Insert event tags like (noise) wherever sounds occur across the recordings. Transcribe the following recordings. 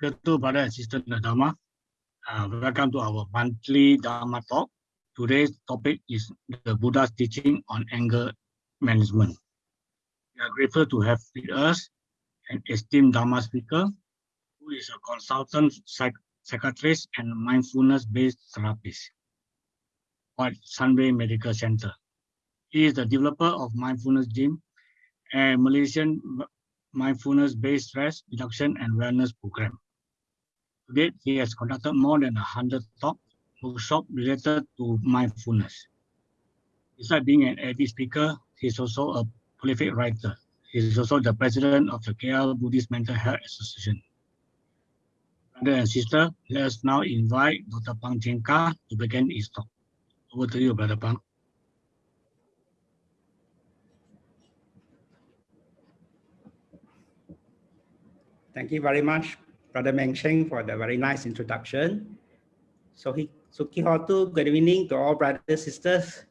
Hello, brother and sister Dharma. Uh, welcome to our monthly Dharma talk. Today's topic is the Buddha's teaching on anger management. We are grateful to have with us an esteemed Dharma speaker who is a consultant psych psychiatrist and mindfulness-based therapist at Sunway Medical Center. He is the developer of Mindfulness Gym, a Malaysian mindfulness-based stress reduction and wellness program. To date, he has conducted more than 100 talk workshops related to mindfulness. Besides being an AD speaker, he is also a prolific writer. He is also the president of the KL Buddhist Mental Health Association. Brother and sister, let us now invite Dr. Phang Cheng Kar to begin his talk. Over to you, Brother Phang. Thank you very much, Brother Meng Cheng, for the very nice introduction. So, he, Sukhi Hotu, good evening to all brothers sisters.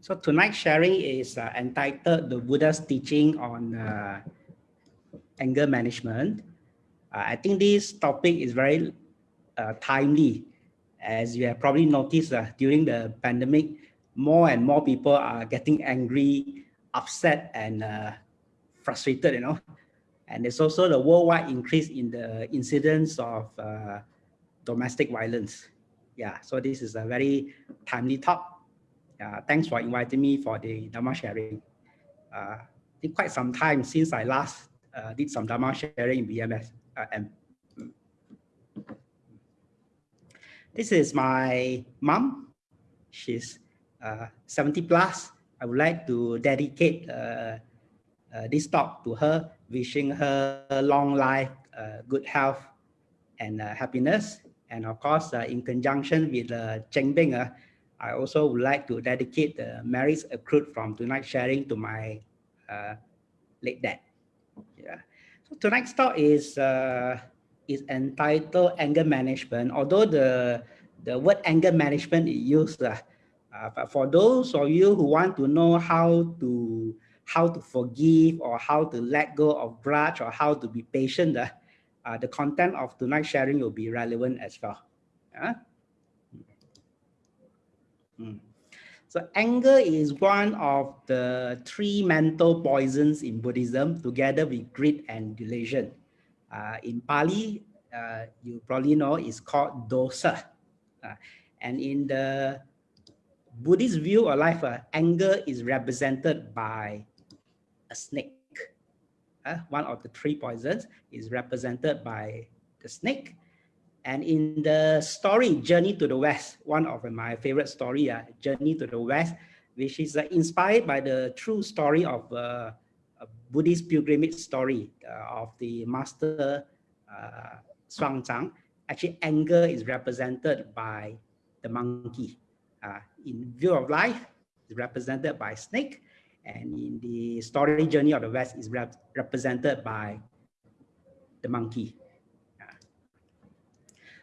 So tonight's sharing is uh, entitled The Buddha's Teaching on uh, Anger Management. Uh, I think this topic is very uh, timely. As you have probably noticed uh, during the pandemic, more and more people are getting angry upset and uh, frustrated, you know. And there's also the worldwide increase in the incidence of uh, domestic violence. Yeah, so this is a very timely talk. Uh, thanks for inviting me for the Dharma sharing. Uh, it's quite some time since I last uh, did some Dharma sharing in BMS. Uh, and this is my mom. She's uh, 70 plus. I would like to dedicate uh, uh, this talk to her, wishing her long life, uh, good health, and uh, happiness. And of course, uh, in conjunction with uh, Cheng Bing, uh, I also would like to dedicate the merits accrued from tonight's sharing to my late dad. Yeah. So tonight's talk is is entitled anger management. Although the the word anger management is used uh, but for those of you who want to know how to how to forgive or how to let go of grudge or how to be patient, uh, uh, the content of tonight's sharing will be relevant as well. Uh? Mm. So anger is one of the three mental poisons in Buddhism together with greed and delusion. Uh, in Pali, uh, you probably know it's called dosa. Uh, and in the Buddhist wheel of life, uh, anger is represented by a snake. Uh, one of the three poisons is represented by the snake. And in the story Journey to the West, one of my favorite story, uh, Journey to the West, which is uh, inspired by the true story of uh, a Buddhist pilgrimage story uh, of the master uh, Xuanzang. Actually, anger is represented by the monkey uh, in Wheel of Life is represented by snake, and in the story Journey of the West is rep represented by the monkey.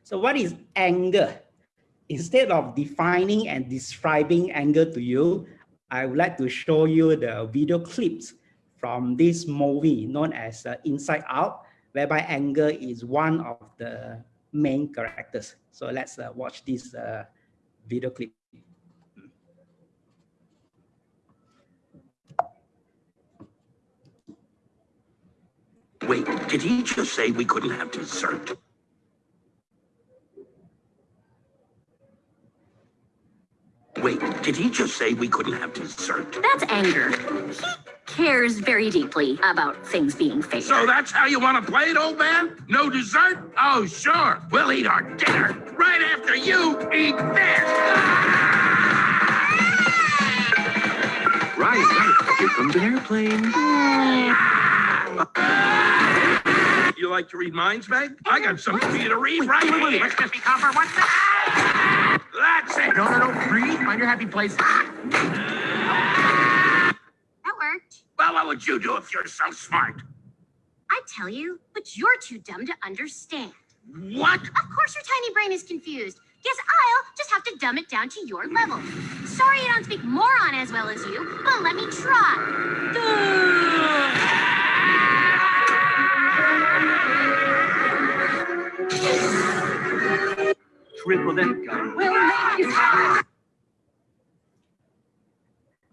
So what is anger? Instead of defining and describing anger to you, I would like to show you the video clips from this movie known as uh, Inside Out, whereby anger is one of the main characters. So let's uh, watch this uh, video clip. Wait, did he just say we couldn't have dessert? Wait, did he just say we couldn't have dessert? That's anger. He cares very deeply about things being fair. So that's how you want to play it, old man? No dessert? Oh, sure. We'll eat our dinner right after you eat this. Right, right. Here comes an airplane. (laughs) You like to read minds, Meg? I got something for you to read right wait, wait, here. Let's just be comfort. What's that? That's it. No, no, no. Breathe. Find your happy place. That worked. Well, what would you do if you're so smart? I tell you, but you're too dumb to understand. What? Of course your tiny brain is confused. Guess I'll just have to dumb it down to your level. Sorry I don't speak moron as well as you, but let me try. (laughs) Triple that you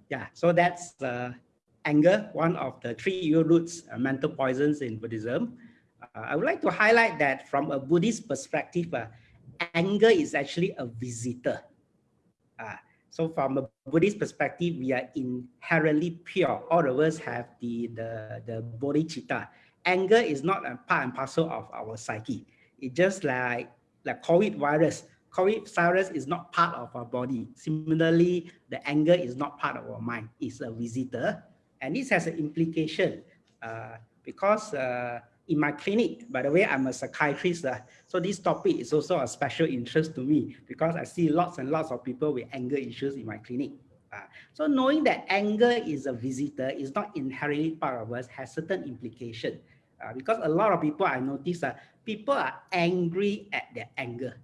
Yeah, so that's uh, anger, one of the three evil roots, uh, mental poisons in Buddhism. Uh, I would like to highlight that from a Buddhist perspective, uh, anger is actually a visitor. Uh, so from a Buddhist perspective, we are inherently pure. All of us have the, the, the bodhicitta. Anger is not a part and parcel of our psyche. It's just like, like COVID virus. COVID virus is not part of our body. Similarly, the anger is not part of our mind. It's a visitor. And this has an implication uh, because uh, in my clinic, by the way, I'm a psychiatrist. Uh, so this topic is also a special interest to me because I see lots and lots of people with anger issues in my clinic. Uh, so knowing that anger is a visitor, is not inherently part of us, has certain implication. Uh, because a lot of people I notice that uh, people are angry at their anger.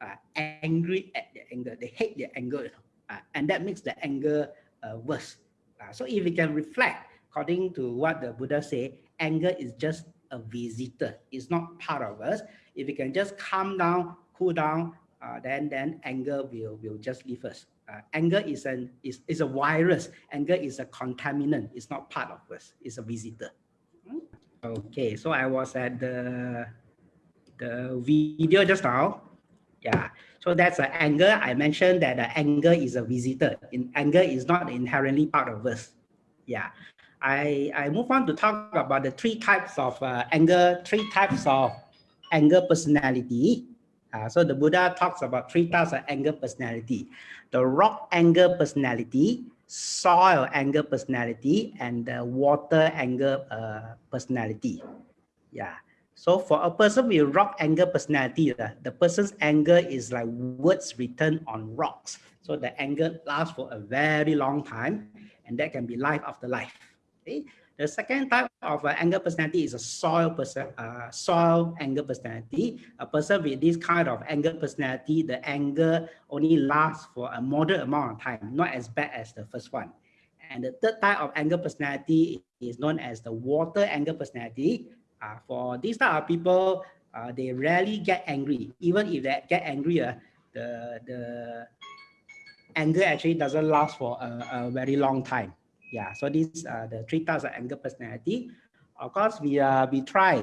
Uh, angry at their anger. They hate their anger. Uh, and that makes the anger uh, worse. Uh, so if we can reflect, according to what the Buddha say, anger is just a visitor. It's not part of us. If we can just calm down, cool down, uh, then then anger will will just leave us. Uh, anger is an is, is a virus. Anger is a contaminant. It's not part of us. It's a visitor. Okay, so I was at the the video just now. Yeah, so that's an anger. I mentioned that the anger is a visitor. In anger is not inherently part of us. Yeah, I, I move on to talk about the three types of uh, anger, three types of anger personality. Uh, so the Buddha talks about three types of anger personality. The rock anger personality, soil anger personality, and the water anger uh, personality. Yeah. So for a person with rock anger personality, uh, the person's anger is like words written on rocks. So the anger lasts for a very long time, and that can be life after life. Okay. The second type of uh, anger personality is a soil person, uh, soil anger personality. A person with this kind of anger personality, the anger only lasts for a moderate amount of time, not as bad as the first one. And the third type of anger personality is known as the water anger personality. Uh, for these type of people, uh, they rarely get angry. Even if they get angry, uh, the, the anger actually doesn't last for a, a very long time yeah so these are the three types of anger personality of course we uh we try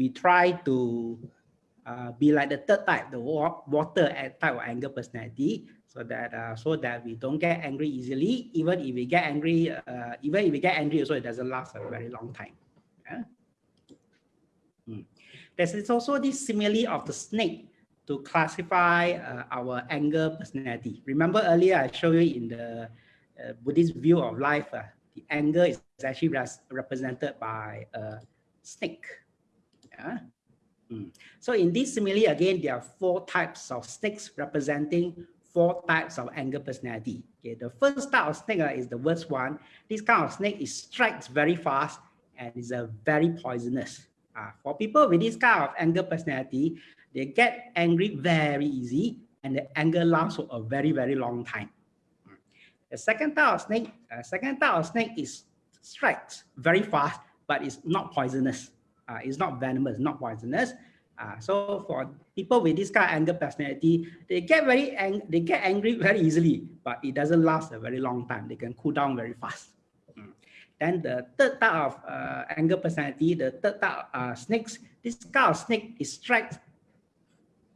we try to uh, be like the third type the water type of anger personality so that uh, so that we don't get angry easily even if we get angry uh, even if we get angry also it doesn't last a very long time yeah? hmm. there's also this simile of the snake to classify uh, our anger personality remember earlier i showed you in the uh, Buddhist wheel of life, uh, the anger is actually represented by a snake. Yeah? Mm. So in this simile, again, there are four types of snakes representing four types of anger personality. Okay, the first type of snake uh, is the worst one. This kind of snake is strikes very fast and is a very poisonous. Uh, for people with this kind of anger personality, they get angry very easy and the anger lasts for a very, very long time. The second type of snake, uh, second type of snake is strikes very fast, but it's not poisonous. Uh, it's not venomous, not poisonous. Uh, so for people with this kind of anger personality, they get very ang they get angry very easily, but it doesn't last a very long time. They can cool down very fast. Mm. Then the third type of uh, anger personality, the third type of uh, snakes, this kind of snake is strikes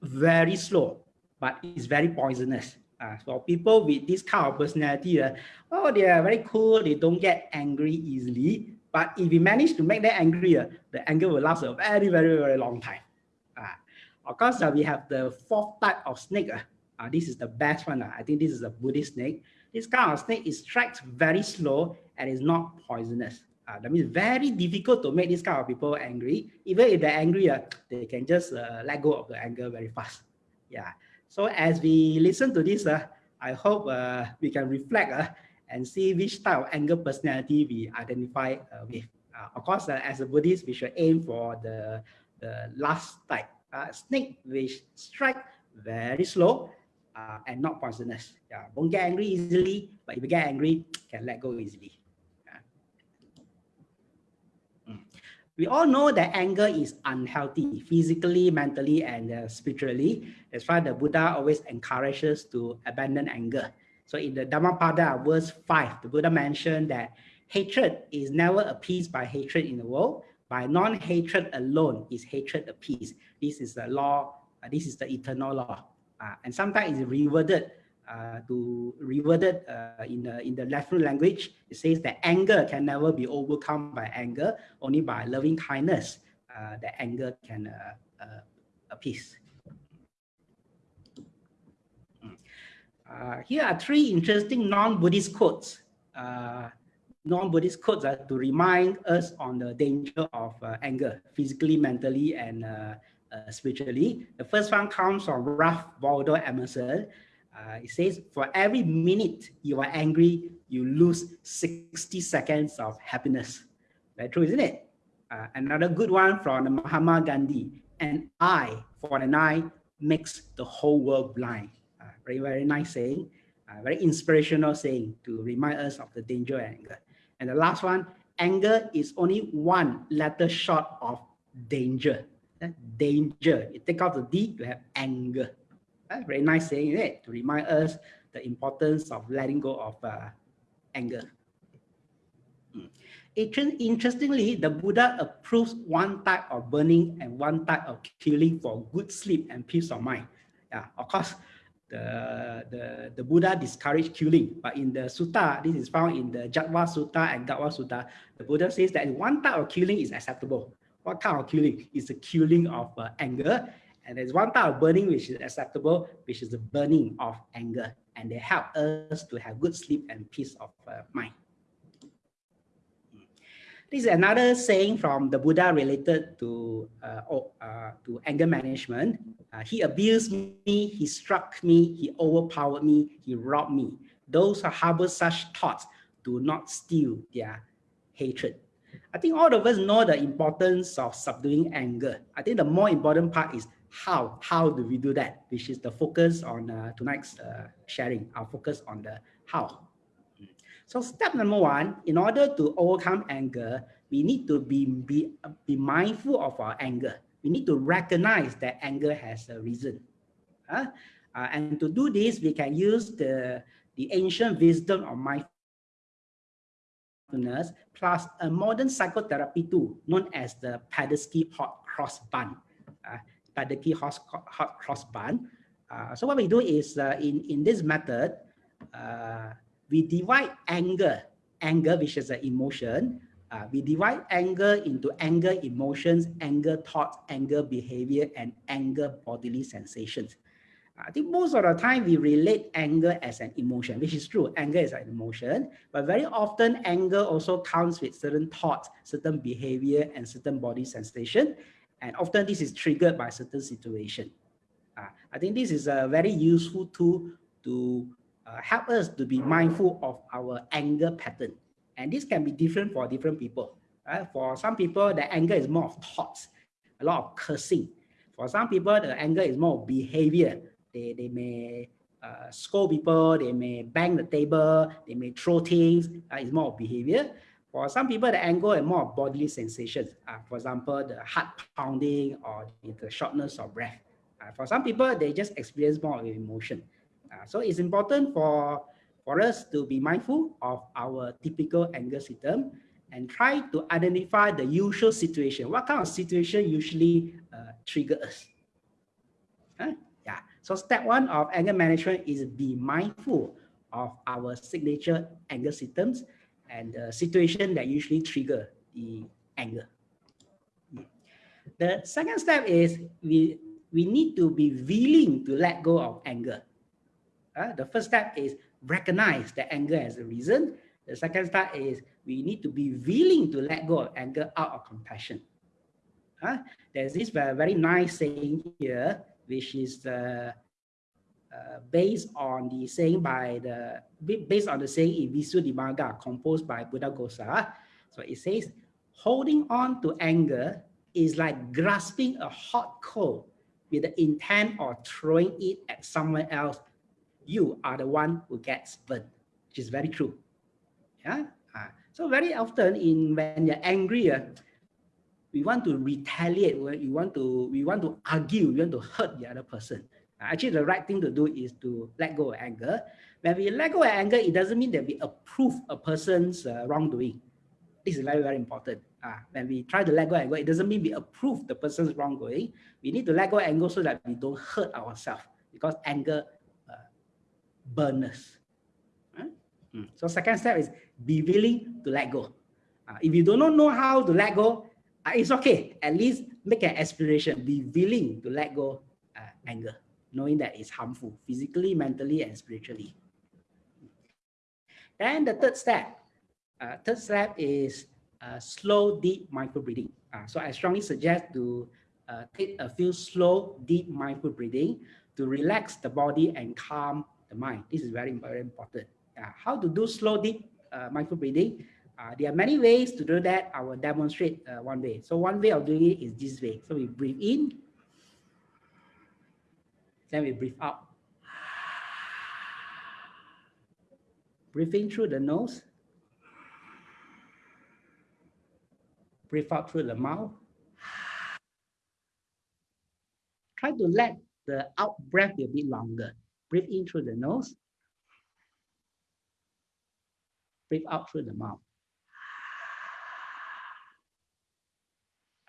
very slow, but it's very poisonous. Uh, for people with this kind of personality, uh, oh, they are very cool. They don't get angry easily. But if we manage to make them angry, uh, the anger will last a very, very, very long time. Uh, of course, uh, we have the fourth type of snake. Uh, this is the best one. I think this is a Buddhist snake. This kind of snake is strikes very slow and is not poisonous. Uh, that means very difficult to make this kind of people angry. Even if they're angry, uh, they can just uh, let go of the anger very fast. Yeah. So as we listen to this, uh, I hope uh, we can reflect uh, and see which type of anger personality we identify uh, with. Uh, of course, uh, as a Buddhist, we should aim for the, the last type, uh, snake which strike very slow and not poisonous. Yeah, won't get angry easily, but if you get angry, can let go easily. We all know that anger is unhealthy physically, mentally, and uh, spiritually. That's why the Buddha always encourages to abandon anger. So in the Dhammapada, verse 5, the Buddha mentioned that hatred is never appeased by hatred in the world. By non-hatred alone is hatred appeased. This is the law, uh, this is the eternal law. Uh, and sometimes it's reverted uh, to reverted uh, in the in the Latin language. It says that anger can never be overcome by anger, only by loving kindness. Uh, that anger can uh, uh, appease. Hmm. Uh, here are three interesting non-Buddhist quotes. non-Buddhist quotes are to remind us on the danger of anger, physically, mentally, and spiritually. The first one comes from Ralph Waldo Emerson. Uh, it says, for every minute you are angry, you lose 60 seconds of happiness. Very true, isn't it? Uh, another good one from Mahatma Gandhi. An eye for an eye makes the whole world blind. Uh, very, very nice saying. Uh, very inspirational saying to remind us of the danger of anger. And the last one, anger is only one letter short of danger. Danger. You take out the D, you have anger. Uh, very nice saying it to remind us the importance of letting go of uh, anger. Mm. Interestingly, the Buddha approves one type of burning and one type of killing for good sleep and peace of mind. Yeah, of course, the, the, the Buddha discouraged killing, but in the sutta, this is found in the Chetva Sutta and Ghatva Sutta, the Buddha says that one type of killing is acceptable. What kind of killing? Is the killing of uh, anger and there's one type of burning which is acceptable, which is the burning of anger. And they help us to have good sleep and peace of uh, mind. This is another saying from the Buddha related to uh, uh, to anger management. Uh, he abused me, he struck me, he overpowered me, he robbed me. Those who harbor such thoughts do not steal their hatred. I think all of us know the importance of subduing anger. I think the more important part is how how do we do that which is the focus on uh, tonight's uh, sharing our focus on the how. So step number one in order to overcome anger we need to be be, be mindful of our anger. We need to recognize that anger has a reason. Uh, uh, and to do this we can use the the ancient wisdom of mindfulness plus a modern psychotherapy tool known as the Padesky hot cross bun uh, the key cross bun. Uh, so what we do is uh, in, in this method, uh, we divide anger, anger which is an emotion, uh, we divide anger into anger emotions, anger thoughts, anger behavior, and anger bodily sensations. I think most of the time we relate anger as an emotion, which is true. Anger is an emotion, but very often anger also comes with certain thoughts, certain behavior, and certain body sensation. And often this is triggered by certain situation. Uh, I think this is a very useful tool to uh, help us to be mindful of our anger pattern. And this can be different for different people. Uh, for some people, the anger is more of thoughts, a lot of cursing. For some people, the anger is more of behavior. They, they may uh, scold people, they may bang the table, they may throw things. Uh, it's more of behavior. For some people, the anger is more bodily sensations. Uh, for example, the heart pounding or the shortness of breath. Uh, for some people, they just experience more emotion. Uh, so it's important for, for us to be mindful of our typical anger system and try to identify the usual situation. What kind of situation usually uh, us? Huh? Yeah. So step one of anger management is be mindful of our signature anger systems and the situation that usually trigger the anger. The second step is we, we need to be willing to let go of anger. Uh, the first step is recognize the anger as a reason. The second step is we need to be willing to let go of anger out of compassion. Uh, there's this very, very nice saying here, which is uh, uh, based on the saying by the based on the saying in Visuddhimagga composed by Buddhaghosa. So it says, holding on to anger is like grasping a hot coal with the intent of throwing it at someone else. You are the one who gets burned, which is very true. Yeah. Uh, so very often in when you're angry, uh, we want to retaliate, we want to, we want to argue, we want to hurt the other person. Actually, the right thing to do is to let go of anger. When we let go of anger, it doesn't mean that we approve a person's uh, wrongdoing. This is very, very important. Uh, when we try to let go of anger, it doesn't mean we approve the person's wrongdoing. We need to let go of anger so that we don't hurt ourselves because anger uh, burns us. Mm. So second step is be willing to let go. Uh, if you do not know how to let go, uh, it's okay. At least make an aspiration. Be willing to let go uh, anger, knowing that it's harmful physically, mentally, and spiritually. Then the third step, uh, third step is uh, slow, deep micro breathing. Uh, so I strongly suggest to uh, take a few slow, deep micro breathing to relax the body and calm the mind. This is very, very important. Uh, how to do slow, deep uh, micro breathing? Uh, there are many ways to do that. I will demonstrate one way. So one way of doing it is this way. So we breathe in, then we breathe out. Breathing through the nose. Breathe out through the mouth. Try to let the out breath be a bit longer. Breathe in through the nose. Breathe out through the mouth.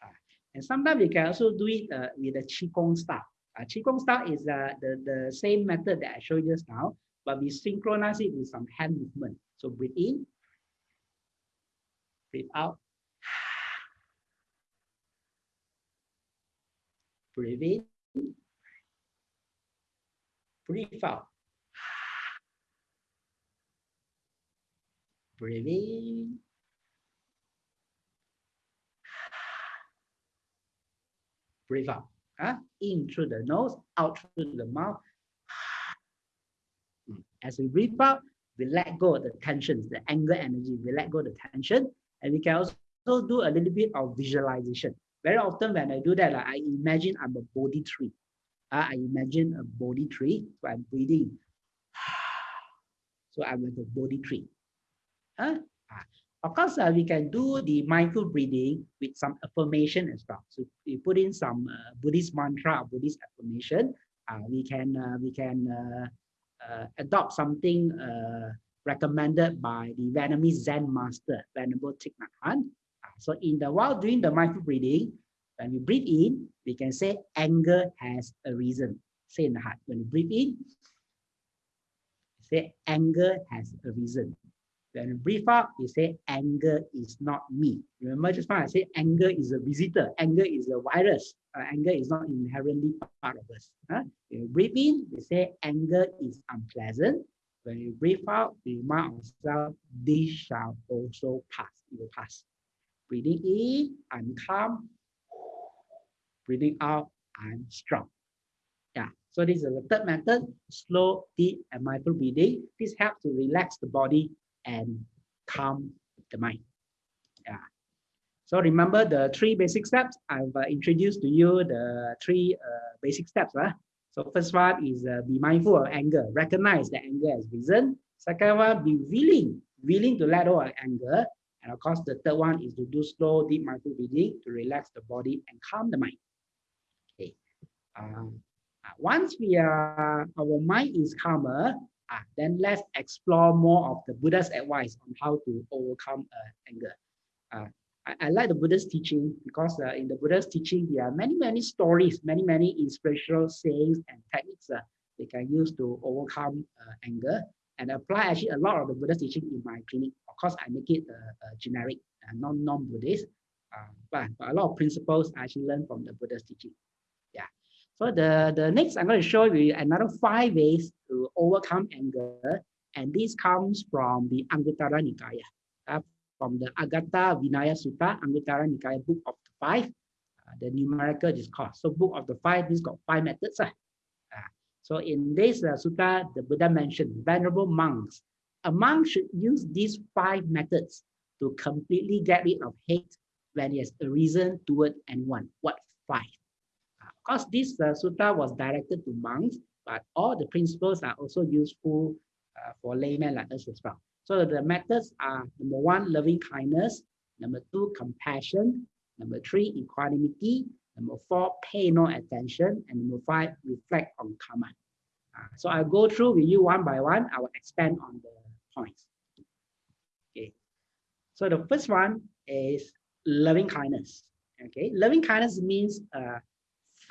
Ah, and sometimes we can also do it uh, with the Qigong style. Uh, Qigong style is uh, the, the same method that I showed you just now, but we synchronize it with some hand movement. So breathe in, breathe out, breathe in, breathe out. Breathe in. Breathe out. Huh? In through the nose, out through the mouth. (sighs) As we breathe out, we let go of the tensions, the anger energy, we let go of the tension. And we can also do a little bit of visualization. Very often when I do that, like, I imagine I'm a Bodhi tree. Uh, I imagine a Bodhi tree, (sighs) so I'm breathing. So I'm like a Bodhi tree. Uh, of course, uh, we can do the mindful breathing with some affirmation as well. So we put in some uh, Buddhist mantra, or Buddhist affirmation. Uh, we can uh, we can uh, uh, adopt something recommended by the Vietnamese Zen master, Venerable Thich Nhat Hanh. So in the while doing the mindful breathing, when we breathe in, we can say anger has a reason. Say in the heart. When you breathe in, say anger has a reason. When you breathe out, you say anger is not me. Remember just now I said anger is a visitor. Anger is a virus. Uh, anger is not inherently part of us. Huh? When you breathe in, you say anger is unpleasant. When you breathe out, we remind ourselves, this shall also pass. It will pass. Breathing in, I'm calm. Breathing out, I'm strong. Yeah. So this is the third method, slow, deep, and mindful breathing. This helps to relax the body and calm the mind. Yeah. So remember the three basic steps. I've uh, introduced to you the three uh, basic steps. Huh? So first one is uh, be mindful of anger. Recognize that anger has risen. Second one, be willing, willing to let go of anger. And of course, the third one is to do slow, deep mindful breathing to relax the body and calm the mind. Okay. Um, once we are, our mind is calmer, Ah, then let's explore more of the Buddha's advice on how to overcome uh, anger. Uh, I, I, like the Buddha's teaching because uh, in the Buddha's teaching, there are many, many stories, many, many inspirational sayings and techniques uh, they can use to overcome uh, anger and apply actually a lot of the Buddha's teaching in my clinic. Of course, I make it uh, generic, uh, non non-Buddhist, uh, but, but a lot of principles I actually learned from the Buddha's teaching. So the, the next, I'm going to show you another five ways to overcome anger. And this comes from the Anguttara Nikaya, uh, from the Aghata Vinaya Sutta, Anguttara Nikaya, book of the five, uh, the numerical discourse. So book of the five, this got five methods. Uh. Uh, so in this uh, sutta, the Buddha mentioned venerable monks. A monk should use these five methods to completely get rid of hate when he has a reason toward anyone. What five? Of course, this uh, sutta was directed to monks, but all the principles are also useful uh, for laymen like us as well. So the methods are number one, loving kindness. Number two, compassion. Number three, equanimity. Number four, pay no attention. And number five, reflect on karma. Uh, so I'll go through with you one by one. I will expand on the points. Okay. So the first one is loving kindness. Okay. Loving kindness means uh,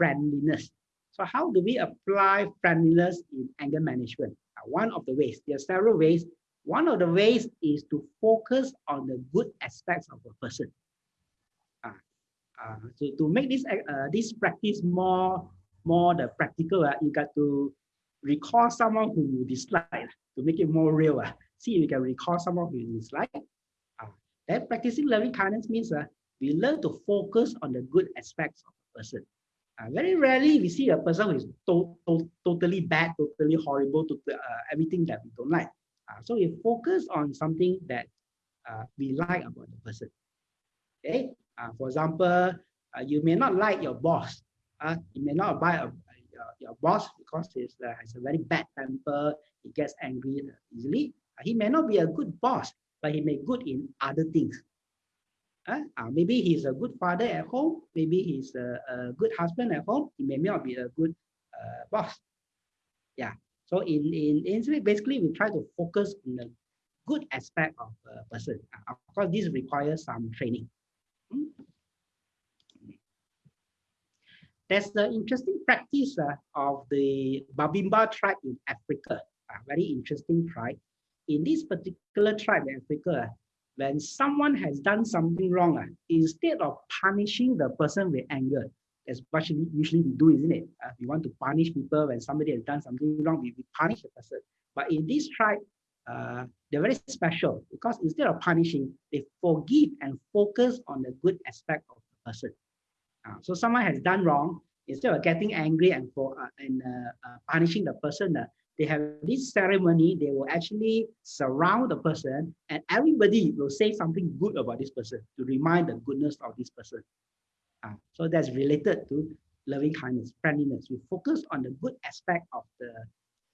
friendliness. So how do we apply friendliness in anger management? Uh, one of the ways, there are several ways. One of the ways is to focus on the good aspects of a person. Uh, uh, so to make this uh, this practice more more the practical, uh, you got to recall someone who you dislike to make it more real. Uh. See if you can recall someone who you dislike. Uh, then practicing loving kindness means uh, we learn to focus on the good aspects of a person. Uh, very rarely we see a person who is to, to, totally bad, totally horrible, to uh, everything that we don't like. Uh, so we focus on something that uh, we like about the person. Okay. Uh, for example, uh, you may not like your boss. Uh, you may not buy a, your, boss because he has a very bad temper. He gets angry easily. He may not be a good boss, but he may be good in other things. Uh, uh, maybe he's a good father at home. Maybe he's a, a good husband at home. He may not be a good uh, boss. Yeah. So in, in, basically, we try to focus on the good aspect of a person. Uh, of course, this requires some training. Hmm? There's the interesting practice uh, of the Babemba tribe in Africa, a very interesting tribe. In this particular tribe in Africa, when someone has done something wrong, uh, instead of punishing the person with anger, that's what usually we do, isn't it? Uh, we want to punish people when somebody has done something wrong, we, we punish the person. But in this tribe, uh, they're very special because instead of punishing, they forgive and focus on the good aspect of the person. Uh, so someone has done wrong, instead of getting angry and for and punishing the person, they have this ceremony, they will actually surround the person and everybody will say something good about this person to remind the goodness of this person. Uh, so that's related to loving kindness, friendliness. We focus on the good aspect of the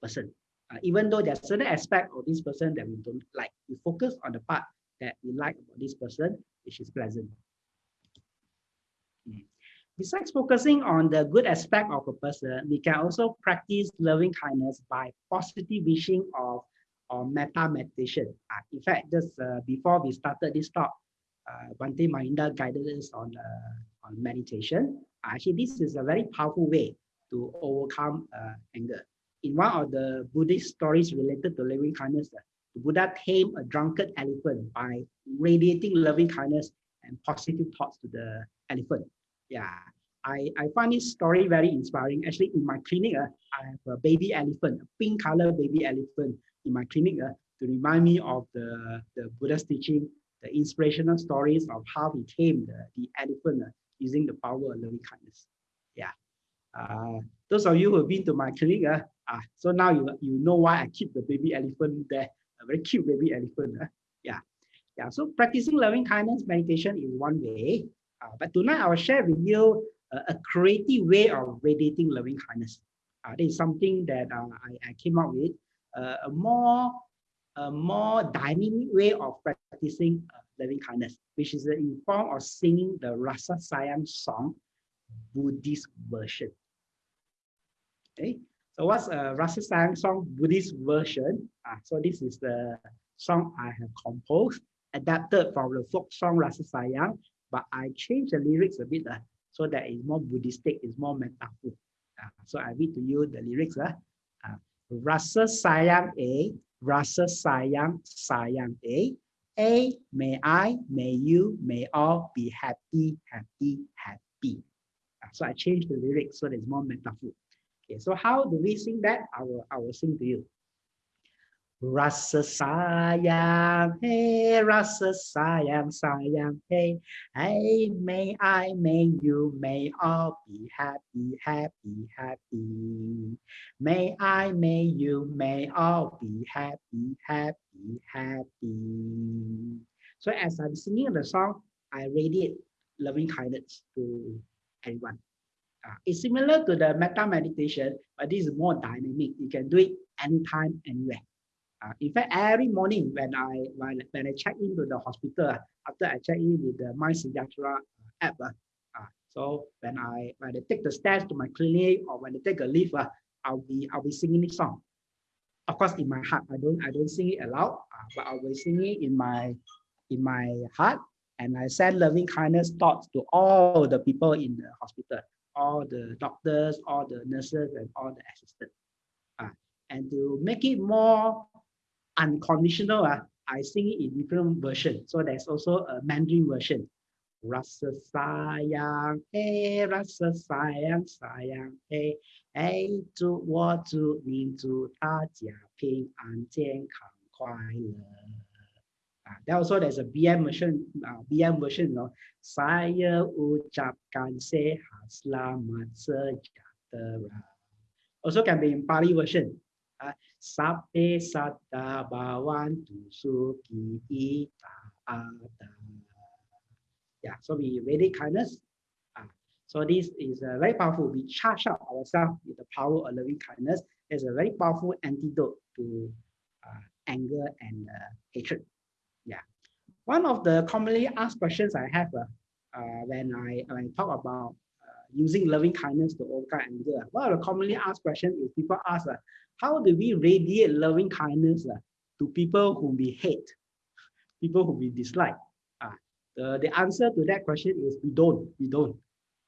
person. Uh, even though there's certain aspect of this person that we don't like, we focus on the part that we like about this person, which is pleasant. Besides focusing on the good aspect of a person, we can also practice loving kindness by positive wishing of or metta meditation. Uh, in fact, just uh, before we started this talk, uh, Bhante Mahinda guided us on, uh, on meditation. Actually, this is a very powerful way to overcome uh, anger. In one of the Buddhist stories related to loving kindness, uh, the Buddha tamed a drunkard elephant by radiating loving kindness and positive thoughts to the elephant yeah I, I find this story very inspiring. Actually, in my clinic, uh, I have a baby elephant, a pink color baby elephant in my clinic uh, to remind me of the, the Buddha's teaching, the inspirational stories of how he tamed the, the elephant uh, using the power of loving kindness. Yeah. Uh, those of you who have been to my clinic, uh, uh, so now you, you know why I keep the baby elephant there, a very cute baby elephant. Uh, yeah. Yeah. So practicing loving kindness meditation is one way. Uh, but tonight I will share with you uh, a creative way of radiating loving kindness. Uh, this is something that uh, I, I came up with, uh, a more a more dynamic way of practicing uh, loving kindness, which is in form of singing the Rasa Sayang song, Buddhist version. Okay, so what's a Rasa Sayang song Buddhist version? Uh, so this is the song I have composed, adapted from the folk song Rasa Sayang but I changed the lyrics a bit uh, so that it's more Buddhistic, it's more metaphor. Uh, so I read to you the lyrics. Uh, uh, Rasa sayang A, rasa sayang sayang A, A, may I, may you, may all be happy, happy, happy. Uh, so I changed the lyrics so that it's more metaphor. Okay, so how do we sing that? I will, I will sing to you. Rasa sayang, hey, rasa sayang, sayang, hey, hey, may I, may you, may all be happy, happy, happy. May I, may you, may all be happy, happy, happy. So as I'm singing the song, I radiate loving kindness to everyone. Uh, it's similar to the metta meditation, but this is more dynamic. You can do it anytime, anywhere. Uh, in fact, every morning when I when, when I check into the hospital, after I check in with the MySejahtera app. Uh, uh, so when I when I take the stairs to my clinic or when I take a lift, uh, I'll be I'll be singing this song. Of course, in my heart, I don't I don't sing it aloud, uh, but I'll be singing in my in my heart, and I send loving kindness thoughts to all the people in the hospital, all the doctors, all the nurses, and all the assistants. Uh, and to make it more unconditional, uh, I sing it in different versions. So there's also a Mandarin version. Rasa sayang, hey, rasa sayang, sayang, hey, hey, 祝我祝您祝大家平安健康快乐。Ah, there also there's a BM version, uh, BM version, you know. Saya ucapkan sehat selamat sejahtera. Also can be in Pali version. Sape sata bawan tusuki ita. Yeah, so we really kindness. Uh, so this is uh, very powerful. We charge up ourselves with the power of loving kindness. It's a very powerful antidote to uh, anger and uh, hatred. Yeah. One of the commonly asked questions I have uh, uh, when I when I talk about using loving kindness to overcome anger, one of the commonly asked questions is people ask, how do we radiate loving kindness uh, to people whom we hate, people whom we dislike? Uh, the, the answer to that question is we don't, we don't,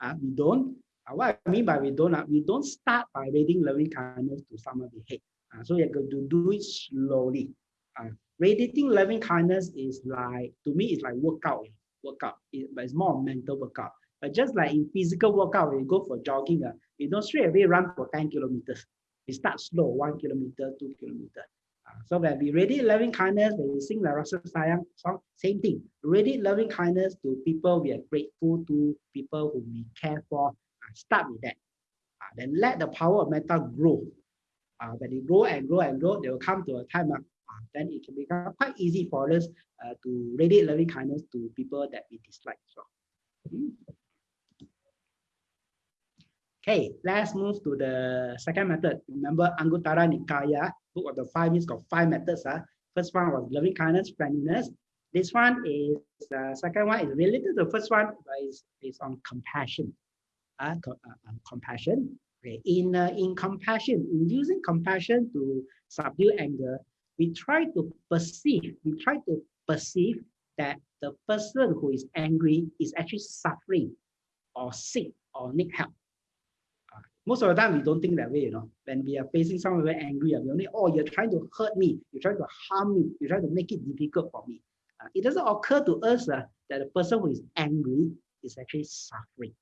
uh, we don't. Uh, what I mean by we don't, uh, we don't start by radiating loving kindness to someone we hate. Uh, so you're going to do it slowly. Uh, radiating loving kindness is like, to me, it's like workout, workout, it, but it's more mental workout. But just like in physical workout, when you go for jogging, uh, you don't straight away run for 10 kilometers. We start slow, one kilometer, two kilometer. Uh, so when we radiate loving kindness, when we sing the Rasa Sayang song, same thing. Radiate loving kindness to people we are grateful to, people who we care for. Uh, start with that. Uh, then let the power of metta grow. Uh, when it grow and grow and grow, they will come to a time uh, then it can become quite easy for us uh, to radiate loving kindness to people that we dislike well. Mm. Okay, let's move to the second method. Remember Anguttara Nikaya, book of the five means got five methods. Uh. First one was loving kindness, friendliness. This one is, uh, second one is related to the first one, but is, is on compassion. Uh, co uh, compassion. Okay. In, uh, in compassion, in using compassion to subdue anger, we try to perceive, we try to perceive that the person who is angry is actually suffering or sick or need help. Most of the time, we don't think that way, you know. When we are facing someone very angry, we only, oh, you're trying to hurt me, you're trying to harm me, you're trying to make it difficult for me. Uh, it doesn't occur to us uh, that the person who is angry is actually suffering.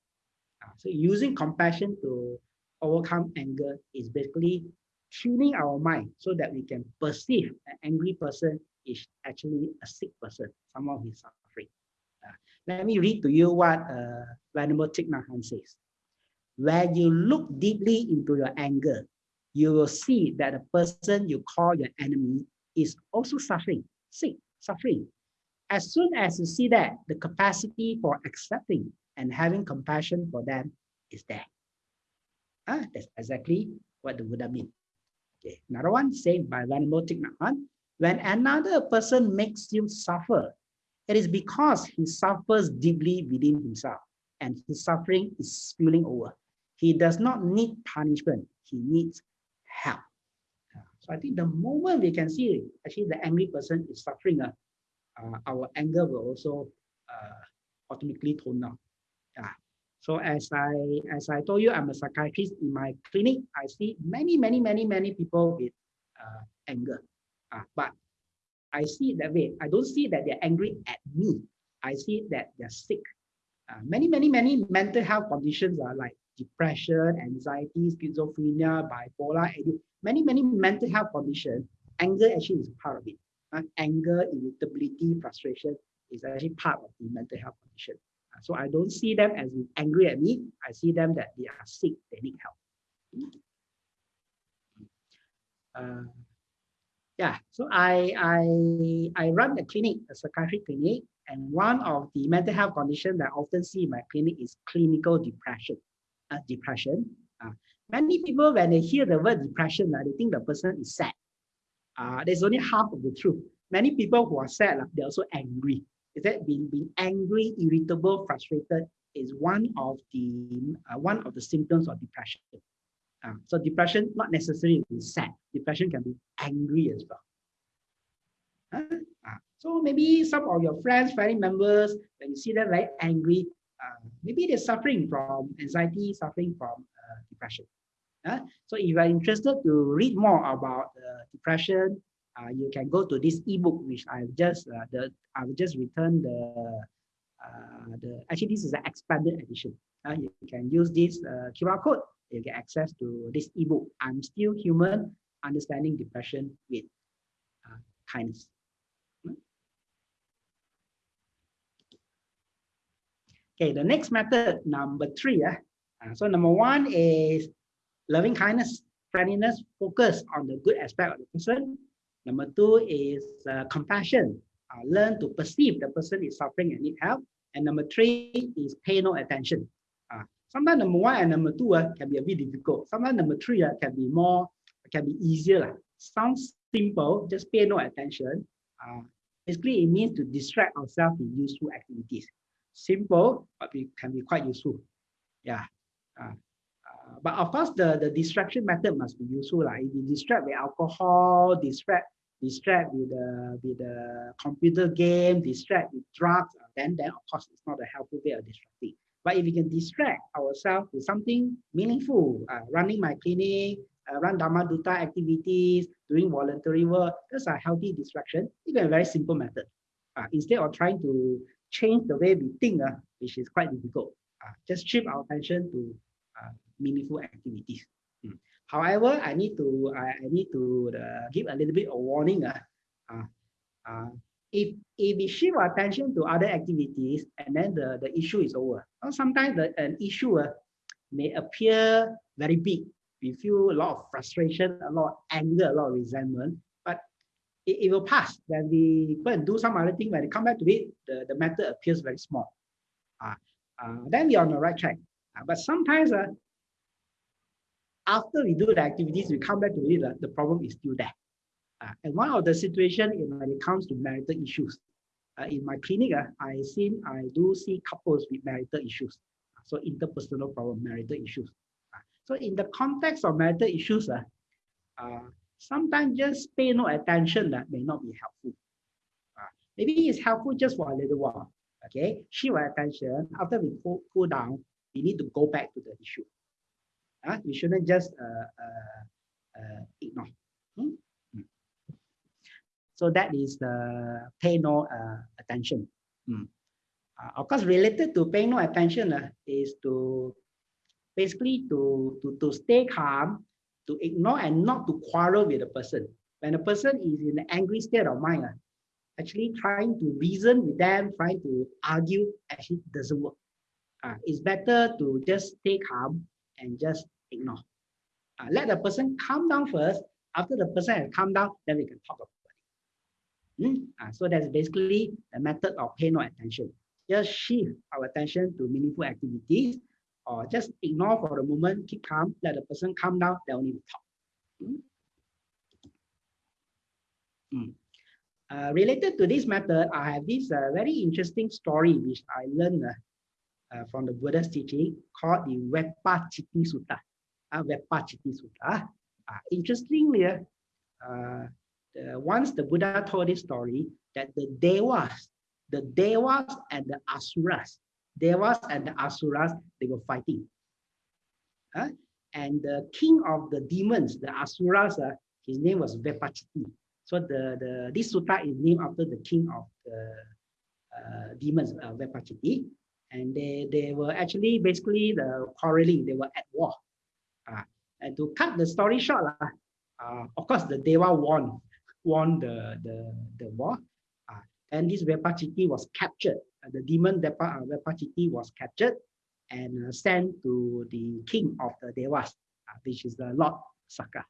Uh, so using compassion to overcome anger is basically tuning our mind so that we can perceive an angry person is actually a sick person, someone who is suffering. Uh, let me read to you what uh, Venerable Thich Nhat Hanh says. When you look deeply into your anger, you will see that the person you call your enemy is also suffering, sick, suffering. As soon as you see that, the capacity for accepting and having compassion for them is there. Ah, that's exactly what the Buddha means. Okay, another one said by Venerable Thich Nhat when another person makes you suffer, it is because he suffers deeply within himself and his suffering is spilling over. He does not need punishment, he needs help. So I think the moment we can see actually the angry person is suffering, uh, uh, our anger will also uh, automatically tone down. Yeah. So as I as I told you, I'm a psychiatrist in my clinic. I see many, many, many, many people with uh, anger. Uh, but I see that way. I don't see that they're angry at me. I see that they're sick. Uh, many, many, many mental health conditions are like depression, anxiety, schizophrenia, bipolar, many, many mental health conditions. Anger actually is part of it. Uh, anger, irritability, frustration is actually part of the mental health condition. So I don't see them as angry at me. I see them that they are sick, they need help. Uh, yeah, so I, I, I run a clinic, a psychiatric clinic, and one of the mental health conditions that I often see in my clinic is clinical depression. Uh, depression. Uh, many people, when they hear the word depression, uh, they think the person is sad. Uh, there's only half of the truth. Many people who are sad, uh, they're also angry is that being, being angry, irritable, frustrated is one of the uh, one of the symptoms of depression. Uh, so depression not necessarily sad. Depression can be angry as well. Uh, so maybe some of your friends, family members, when you see them very angry, uh, maybe they're suffering from anxiety, suffering from uh, depression. Uh, so if you are interested to read more about depression, uh, you can go to this ebook which I've just uh, the I've just returned the uh, the actually this is an expanded edition. Uh, you can use this uh, QR code. You get access to this ebook. I'm still human, understanding depression with uh, kindness. Okay, the next method, number three. Uh, so number one is loving kindness, friendliness, focus on the good aspect of the person. Number two is uh, compassion. Uh, learn to perceive the person is suffering and need help. And number three is pay no attention. Uh, sometimes number one and number two uh, can be a bit difficult. Sometimes number three uh, can be more, can be easier. Uh. Sounds simple, just pay no attention. Uh, basically, it means to distract ourselves with useful activities. Simple, but it can be quite useful. Yeah. Uh, uh, but of course, the, the distraction method must be useful. Like if you distract with alcohol, distract distract with the with the computer game, distract with drugs, uh, then then of course it's not a helpful way of distracting. But if we can distract ourselves with something meaningful, uh, running my clinic, uh, run Dharma Duta activities, doing voluntary work, that's a healthy distraction. Even a very simple method. Uh, instead of trying to change the way we think, uh, which is quite difficult, uh, just shift our attention to uh, meaningful activities. However, I need to I, I need to uh, give a little bit of warning. Uh, uh, if if we shift our attention to other activities and then the, the issue is over. sometimes the, an issue uh, may appear very big. We feel a lot of frustration, a lot of anger, a lot of resentment, it, it will pass. Then we go and do some other thing. When we come back to it, the, the matter appears very small. Uh, uh, then we're on the right track. Uh, but sometimes uh, after we do the activities, we come back to it, uh, the problem is still there. Uh, and one of the situation when it comes to marital issues, uh, in my clinic, uh, I seen I do see couples with marital issues. So interpersonal problem, marital issues. So in the context of marital issues, uh, sometimes just pay no attention that may not be helpful. Uh, maybe it's helpful just for a little while. Okay, shift our attention. After we cool, cool down, we need to go back to the issue. Uh, we shouldn't just uh, uh, uh ignore. Hmm? hmm? So that is the pay no uh, attention. Hmm. Uh, of course, related to pay no attention is to basically to, to, to stay calm, to ignore and not to quarrel with the person. When a person is in an angry state of mind, actually trying to reason with them, trying to argue, actually doesn't work. Uh, it's better to just stay calm and just ignore. Uh, let the person calm down first. After the person has calmed down, then we can talk about it. Mm? Uh, so that's basically the method of pay no attention. Just shift our attention to meaningful activities or just ignore for the moment, keep calm, let the person calm down, then only talk. Mm? Mm. Uh, related to this method, I have this uh, very interesting story which I learned uh, uh from the Buddha's teaching called the Veppachitti Sutta Veppachitti Sutta. Uh, interestingly, uh, the, once the Buddha told this story, that the Devas, the Devas and the Asuras, Devas and the Asuras, they were fighting. Uh, and the king of the demons, the Asuras, uh, his name was Veppachitti. So the, the this sutta is named after the king of the uh, demons, uh, Veppachitti. And they, they were actually basically the quarreling, they were at war. Uh, and to cut the story short, uh, of course, the Deva won, (laughs) won the, the, the war. Uh, and this Veppachitti was captured. Uh, the demon Vepa, uh, Veppachitti was captured and uh, sent to the king of the Devas, uh, which is the Lord Saka.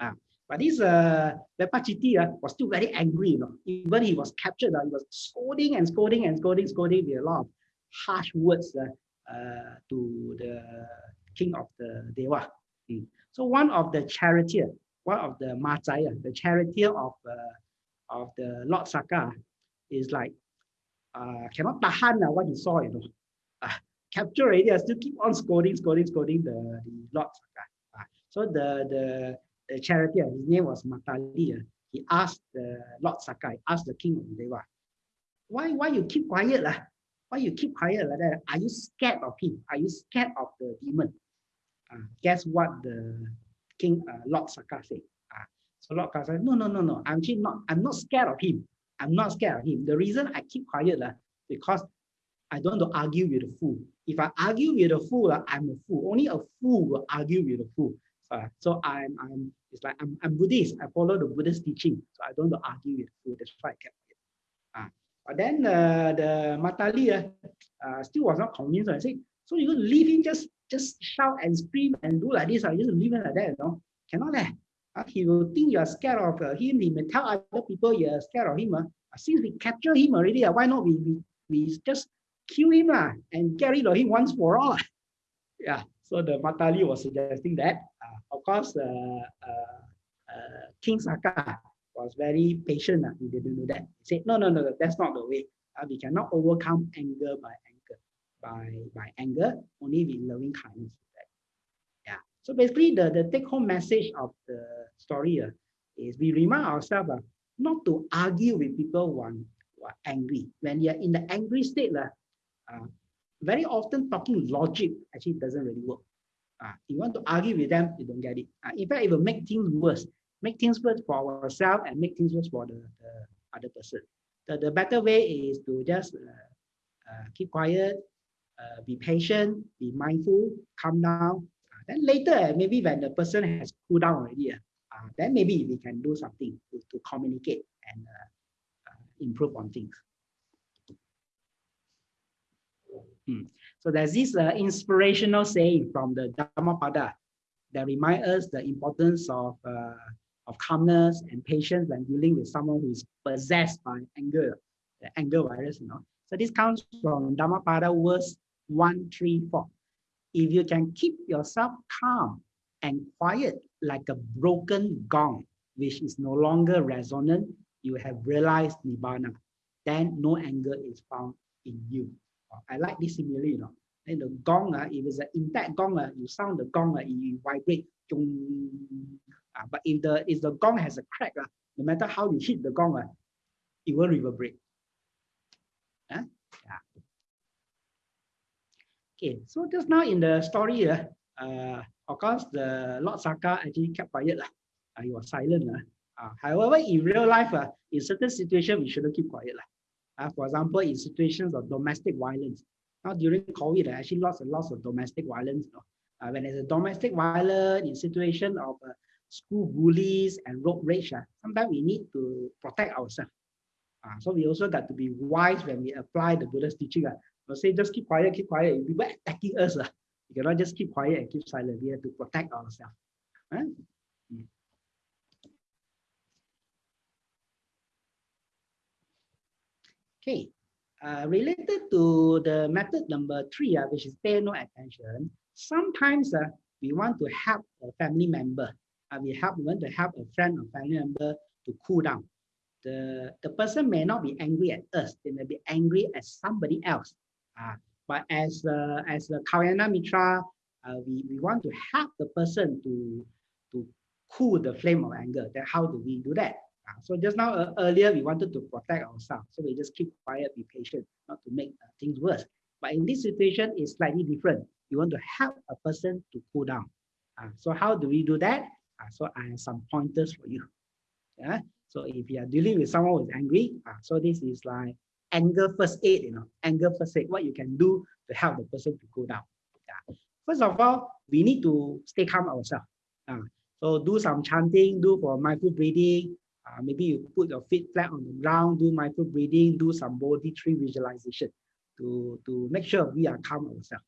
Uh, but this uh, Veppachitti uh, was still very angry. You know? Even he was captured, uh, he was scolding and scolding and scolding, scolding with a lot of harsh words uh, uh, to the king of the Deva. Mm. So one of the charioteer, one of the Majaya, the charioteer of, uh, of the Lord Saka is like, uh, cannot tahan uh, what he saw, you know. Uh, capture already, I still keep on scolding, scolding, scolding the, the Saka. Uh, so the, the, the charity, his name was Matali, uh, he asked the Lord Sakai, asked the king of Deva, why, why you keep quiet? Uh? Why you keep quiet like that? Are you scared of him? Are you scared of the demon? Uh, guess what the king, uh, Lord Saka said? Uh, so Lord Saka said, no, no, no, no, I'm actually not, I'm not scared of him. I'm not scared of him. The reason I keep quiet uh, because I don't want to argue with a fool. If I argue with a fool, uh, I'm a fool. Only a fool will argue with a fool. Uh, so I'm, I'm, it's like I'm, I'm Buddhist. I follow the Buddhist teaching. So I don't want to argue with a fool. That's why I kept quiet. Uh, but then uh, the Matali uh, uh, still was not convinced. So I said, so to leave him just just shout and scream and do like this, or just leave him like that, you know? Cannot eh? He will think you're scared of uh, him. He may tell other people you're scared of him. Uh. Since we capture him already, uh, why not we, we, we just kill him uh, and get rid of him once for all? (laughs) yeah, so the Matali was suggesting that. Of course, King Saka was very patient. Uh, he didn't do that. He said, no, no, no, that's not the way. Uh, we cannot overcome anger by anger. By, by anger, only with loving kindness. So basically, the, the take-home message of the story uh, is we remind ourselves uh, not to argue with people who are, who are angry. When you're in the angry state, uh, uh, very often talking logic actually doesn't really work. Uh, you want to argue with them, you don't get it. Uh, in fact, it will make things worse. Make things worse for ourselves and make things worse for the, the other person. The, the better way is to just uh, uh, keep quiet, uh, be patient, be mindful, calm down. Then later, maybe when the person has cooled down already, uh, then maybe we can do something to, to communicate and uh, uh, improve on things. Hmm. So there's this uh, inspirational saying from the Dhammapada that remind us the importance of, uh, of calmness and patience when dealing with someone who is possessed by anger, the anger virus, you know. So this comes from Dhammapada verse 134. If you can keep yourself calm and quiet like a broken gong, which is no longer resonant, you have realized Nibbana. Then no anger is found in you. I like this simile, you know. And the gong, uh, if it's an intact gong, uh, you sound the gong, uh, it vibrate. Uh, but if the if the gong has a crack, uh, no matter how you hit the gong, uh, it will reverberate. Uh, yeah. Okay, so just now in the story, uh, uh, of course, the Lord Saka actually kept quiet. Uh, he was silent. Uh. However, in real life, uh, in certain situations, we shouldn't keep quiet. Uh, for example, in situations of domestic violence. Now, during COVID, I actually lots and lots of domestic violence. You uh, when there's a domestic violence, in situation of uh, school bullies and road rage, uh, sometimes we need to protect ourselves. Uh, so we also got to be wise when we apply the Buddha's teaching. Uh, will say just keep quiet, keep quiet. If people attacking us, uh, you cannot just keep quiet and keep silent. We have to protect ourselves. Right? Mm. Okay, uh, related to the method number three, uh, which is pay no attention. Sometimes uh, we want to help a family member. Uh, we help we want to help a friend or family member to cool down. The, the person may not be angry at us. They may be angry at somebody else. Uh, but as uh, as a Kalyana Mitra, uh, we, we want to help the person to, to cool the flame of anger. Then how do we do that? Uh, so just now uh, earlier, we wanted to protect ourselves. So we just keep quiet, be patient, not to make uh, things worse. But in this situation, it's slightly different. You want to help a person to cool down. Uh, so how do we do that? So I have some pointers for you. Yeah. So if you are dealing with someone who's angry, uh, so this is like anger first aid, you know, anger first aid, what you can do to help the person to go down. Yeah. First of all, we need to stay calm ourselves. Uh, so do some chanting, do for mindful breathing. Uh, maybe you put your feet flat on the ground, do mindful breathing, do some body tree visualization to, to make sure we are calm ourselves.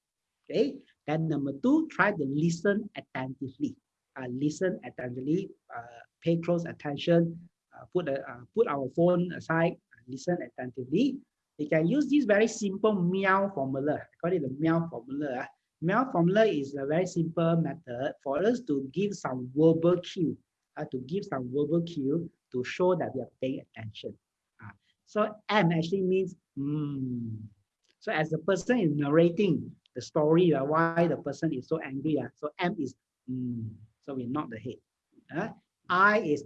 Okay. Then number two, try to listen attentively. Uh, listen attentively, uh, pay close attention, uh, put, a, uh, put our phone aside, listen attentively. We can use this very simple meow formula. I call it the meow formula. Meow formula is a very simple method for us to give some verbal cue, uh, to give some verbal cue to show that we are paying attention. Uh, So M actually means mm. So as the person is narrating the story uh, why the person is so angry, uh, so M is mm. so we nod the head. Uh, I is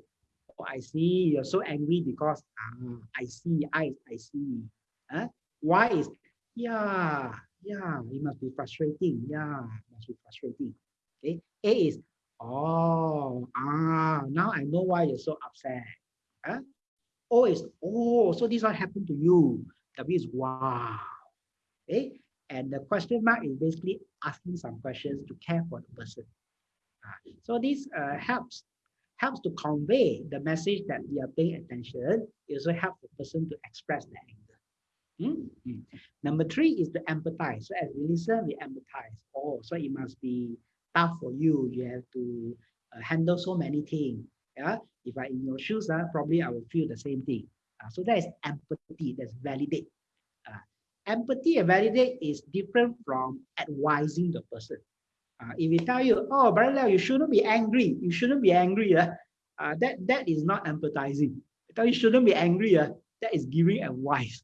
oh, I see you're so angry because ah, I see, I I see. Uh, y is yeah, yeah, it must be frustrating. Yeah, must be frustrating. Okay. A is oh ah now I know why you're so upset. Huh? O is oh so this what happened to you. W is wow. Okay. And the question mark is basically asking some questions to care for the person. Uh, so this uh, helps helps to convey the message that we are paying attention. It also helps the person to express their anger. Mm -hmm. Number three is to empathize. So as we listen, we empathize. Oh, so it must be tough for you. You have to uh, handle so many things. Yeah. If I in your shoes, uh, probably I will feel the same thing. Uh, so that is empathy. That's validate. Uh, empathy and validate is different from advising the person. Uh, if we tell you, oh, brother you shouldn't be angry. You shouldn't be angry. Uh, uh, that, that is not empathizing. Tell you shouldn't be angry. Uh, that is giving advice.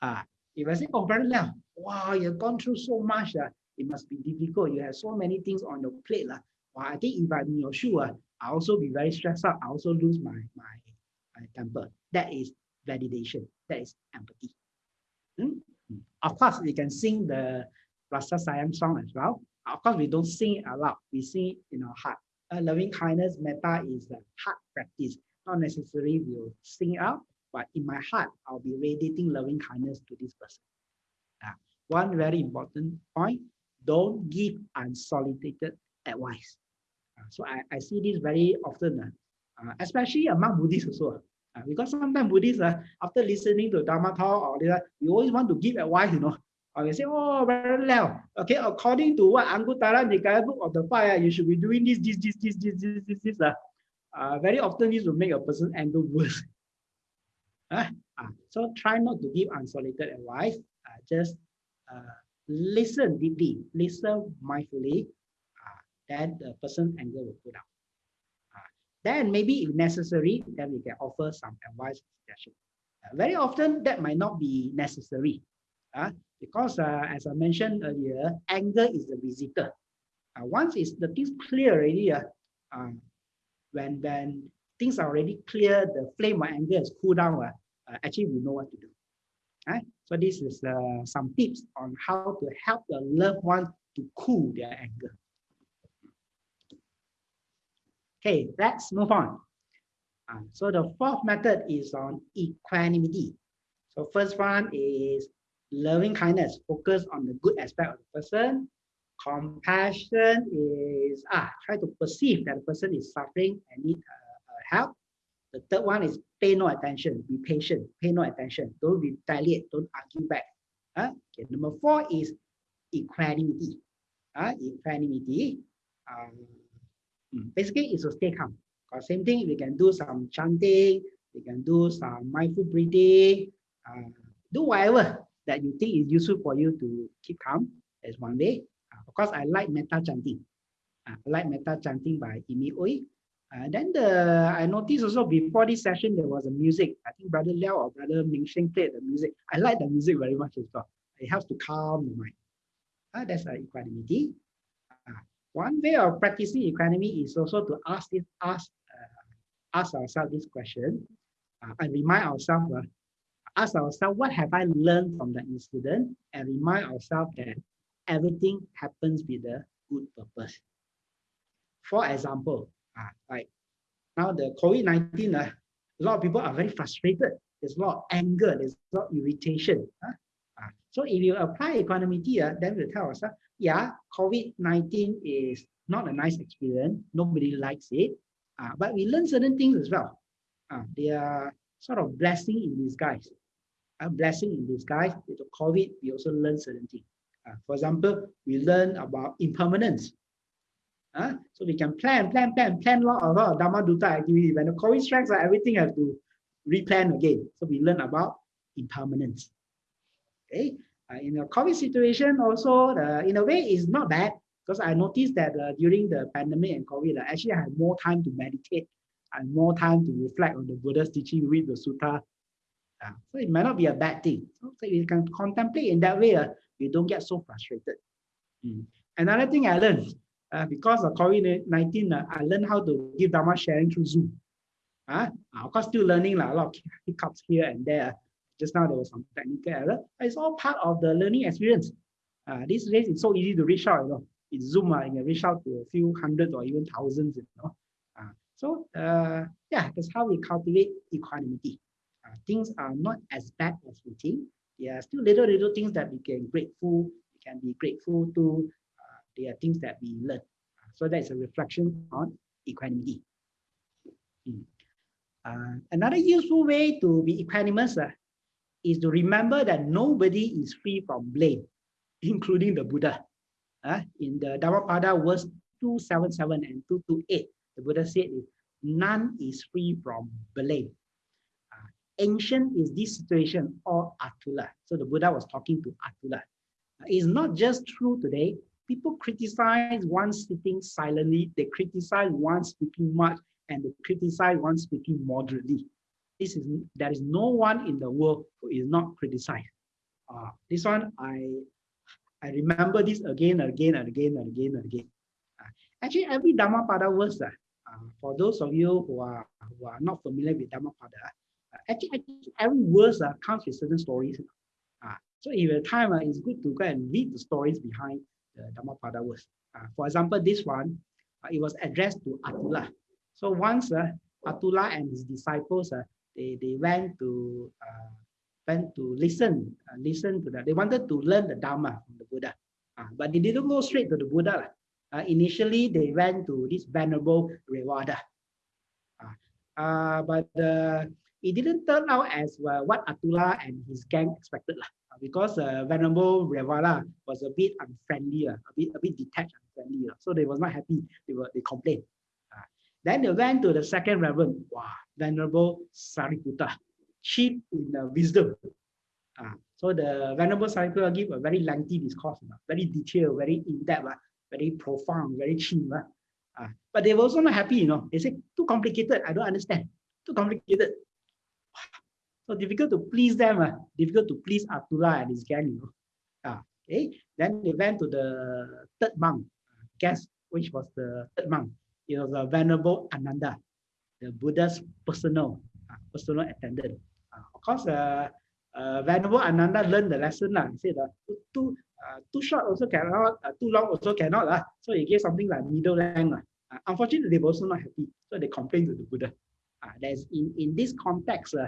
Uh, if I say, oh, brother Leo, wow, you've gone through so much. Uh, it must be difficult. You have so many things on your plate. Uh. Well, I think if I'm in your shoe, uh, I also be very stressed out. I also lose my, my, my temper. That is validation. That is empathy. Hmm? Of course, we can sing the Rasa Sayang song as well. Of course, we don't sing it aloud. We sing it in our heart. Uh, loving kindness metta is a heart practice. Not necessarily we'll sing it out, but in my heart, I'll be radiating loving kindness to this person. Uh, one very important point, don't give unsolicited advice. Uh, so I, I see this very often, uh, especially among Buddhists also. Because sometimes Buddhists, after listening to Dharma talk, or they, you always want to give advice, you know. Or you say, oh, very well. Okay, according to what Anguttara Nikaya book of the fire, you should be doing this, this, this, this, this, this, this, this. Uh, uh, very often this will make a person anger worse. (laughs) uh, uh, so try not to give unsolicited advice. Uh, just uh, listen deeply, listen mindfully, uh, then the person anger will go down. Uh, then maybe if necessary, then we can offer some advice suggestion. Uh, very often that might not be necessary. Uh, because uh, as I mentioned earlier, anger is the visitor. Uh, once it's the things clear already, uh, uh, when when things are already clear, the flame of anger has cooled down. Uh, uh, actually, we know what to do. Right? So this is uh, some tips on how to help the loved one to cool their anger. Okay, let's move on. Uh, so the fourth method is on equanimity. So first one is loving kindness, focus on the good aspect of the person. Compassion is ah, try to perceive that the person is suffering and need uh, uh, help. The third one is pay no attention, be patient, pay no attention, don't retaliate, don't argue back. Uh, okay, number four is equanimity. Uh, equanimity, um, hmm, basically is to stay calm. Because same thing, we can do some chanting, we can do some mindful breathing, uh, do whatever that you think is useful for you to keep calm is one way. Uh, of course, I like metta chanting. Uh, I like metta chanting by Imee Ooi. Uh, then the I noticed also before this session there was a music. I think Brother Liao or Brother Ming Sheng played the music. I like the music very much as well. It helps to calm the mind. Uh, that's uh, equanimity. Uh, one way of practicing equanimity is also to ask this, ask, uh, ask ourselves this question uh, and remind ourselves uh, ask ourselves, what have I learned from the incident? And remind ourselves that everything happens with a good purpose. For example, uh, like now the COVID-19, uh, a lot of people are very frustrated. There's a lot of anger, there's a lot of irritation. Uh, uh, so if you apply equanimity, uh, then we tell ourselves, yeah, COVID-19 is not a nice experience. Nobody likes it. Uh, but we learn certain things as well. Uh, they are sort of blessing in disguise a blessing in disguise. With the COVID, we also learn certain things. Uh, for example, we learn about impermanence. Uh, so we can plan, plan, plan, plan a lot, of Dhamma Dutta activity. When the COVID strikes, uh, everything has to replan again. So we learn about impermanence. Okay. Uh, in a COVID situation, also, uh, in a way, is not bad because I noticed that uh, during the pandemic and COVID, uh, actually I had more time to meditate and more time to reflect on the Buddha's teaching, read the sutta, Uh, so it might not be a bad thing. So, so you can contemplate in that way, uh, you don't get so frustrated. Mm. Another thing I learned, uh, because of COVID-19, uh, I learned how to give Dharma sharing through Zoom. Uh, of course, still learning like, a lot of (laughs) hiccups here and there. Just now there was some technical error. It's all part of the learning experience. Uh, these days, it's so easy to reach out. You know, it's Zoom. Uh, you can reach out to a few hundreds or even thousands. You know, uh, so uh, yeah, that's how we cultivate equanimity. Things are not as bad as we think. There are still little little things that we can grateful. We can be grateful to. Uh, there are things that we learn. Uh, so that's a reflection on equanimity. Mm. Uh, another useful way to be equanimous uh, is to remember that nobody is free from blame, (laughs) including the Buddha. Uh, in the Dhammapada verse 277 and 228, the Buddha said, none is free from blame. Ancient is this situation or Atula. So the Buddha was talking to Atula. It's not just true today. People criticize one sitting silently, they criticize one speaking much, and they criticize one speaking moderately. This is there is no one in the world who is not criticized. Uh, this one I I remember this again and again and again and again and again. Uh, actually, every Dhammapada verse, uh, uh, for those of you who are who are not familiar with Dhammapada, actually, actually, every verse uh, comes with certain stories. Uh, so if have time, uh, it's good to go and read the stories behind the Dhammapada verse. Uh, for example, this one, uh, it was addressed to Atula. So once uh, Atula and his disciples, uh, they, they went to uh, went to listen, uh, listen to that. They wanted to learn the Dharma from the Buddha, uh, but they didn't go straight to the Buddha. Uh, initially, they went to this venerable Revata. Uh, but it didn't turn out as well what Atula and his gang expected uh, because uh, venerable Revata was a bit unfriendly, uh, a bit a bit detached, unfriendly. Uh, so they was not happy. They were they complained. Uh, then they went to the second reverend, wow, venerable Sariputta cheap in uh, wisdom. Uh, so the Venerable Sariputta give a very lengthy discourse, uh, very detailed, very in-depth, uh, very profound, very cheap. Uh, uh, but they were also not happy, you know. They said, too complicated, I don't understand. Too complicated. So difficult to please them, uh, difficult to please Atula and his gang, you know. Uh, okay, then they went to the third monk, uh, guess which was the third monk. It was a Venerable Ananda, the Buddha's personal, uh, personal attendant. Uh, of course, uh, uh, Venerable Ananda learned the lesson. Uh, he said, uh, too, uh, too short also cannot, uh, too long also cannot. Uh. So he gave something like middle length. Uh. unfortunately, they were also not happy. So they complained to the Buddha. Uh, there's in, in this context, uh,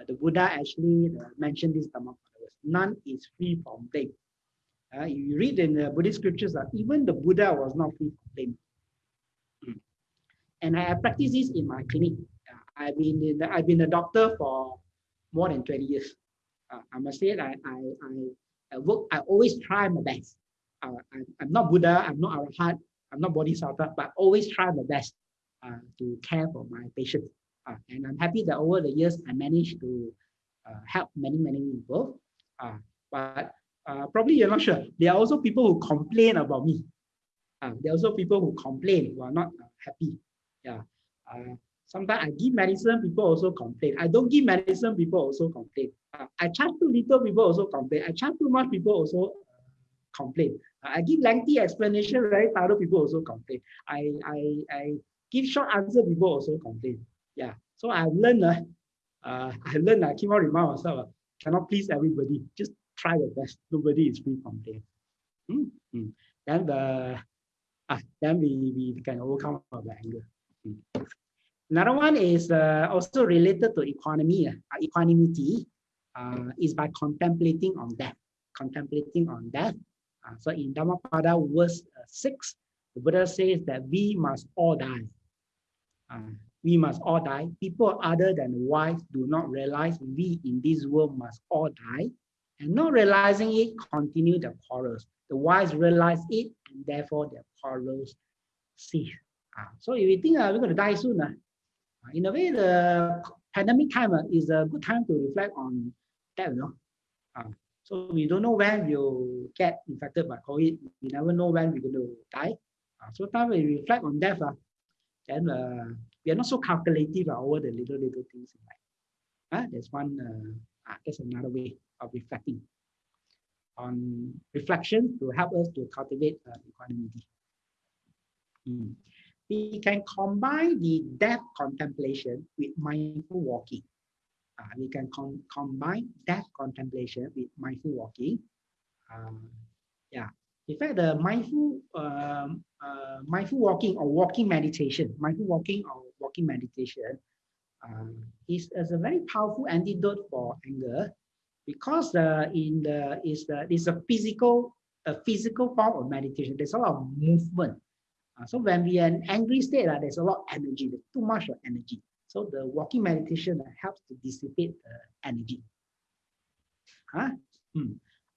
uh, the Buddha actually uh, mentioned this Dhammapada None is free from blame. Uh, you read in the Buddhist scriptures that uh, even the Buddha was not free from blame. Mm. And I practice this in my clinic. I've been the, I've been a doctor for more than 20 years. Uh, I must say that I, I, I, work, I always try my best. Uh, I, am not Buddha, I'm not Arhat, I'm not Bodhisattva, but I always try my best uh, to care for my patients. Uh, and I'm happy that over the years, I managed to uh, help many, many people. Uh, but probably you're not sure. There are also people who complain about me. there are also people who complain who are not happy. Yeah. Sometimes I give medicine, people also complain. I don't give medicine, people also complain. Uh, I charge too little, people also complain. I charge too much, people also uh, complain. Uh, I give lengthy explanation, very thorough, people also complain. I, I, I give short answer, people also complain. Yeah. So I've learned, uh, uh, I learned, I keep on remind myself, uh, cannot please everybody. Just try your best. Nobody is free from pain. Mm -hmm. Then the, uh, then we, we can overcome our anger. Mm -hmm. Another one is uh, also related to economy, uh, equanimity, uh, is by contemplating on death, contemplating on death. Uh, so in Dhammapada verse uh, 6, the Buddha says that we must all die. We must all die. People other than wise do not realize we in this world must all die. And not realizing it, continue the quarrels. The wise realize it, and therefore their quarrels cease. Uh, so if you think uh, we're going to die soon, uh, in a way, the pandemic time uh, is a good time to reflect on that, you know. Uh, so we don't know when we'll get infected by COVID. We never know when we're going to die. Uh, so time we reflect on death, uh, then uh, we are not so calculative over the little, little things in life. Uh, there's one, uh, uh, there's another way of reflecting on reflection to help us to cultivate uh, equanimity. Mm. We can combine the depth contemplation with mindful walking. Uh, we can com combine depth contemplation with mindful walking. Um, yeah, in fact, the mindful um, uh, mindful walking or walking meditation, mindful walking or walking meditation uh, is, is a very powerful antidote for anger because uh, in the is the is a physical a physical form of meditation. There's a lot of movement. Uh, so when we are in angry state, uh, there's a lot of energy. There's too much of energy. So the walking meditation uh, helps to dissipate the energy. Huh? Hmm.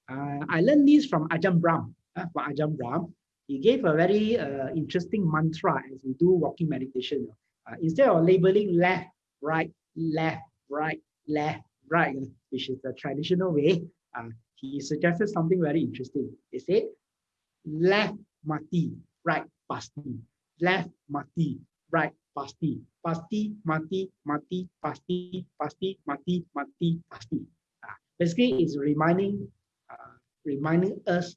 Uh, I learned this from Ajahn Brahm. Uh, from Ajahn Brahm, he gave a very uh, interesting mantra as we do walking meditation. Uh, instead of labeling left, right, left, right, left, right, which is the traditional way, uh, he suggested something very interesting. He said, left mati, right pasti, left mati, right pasti, pasti mati, mati pasti, pasti mati, mati pasti. Uh, basically, it's reminding, uh, reminding us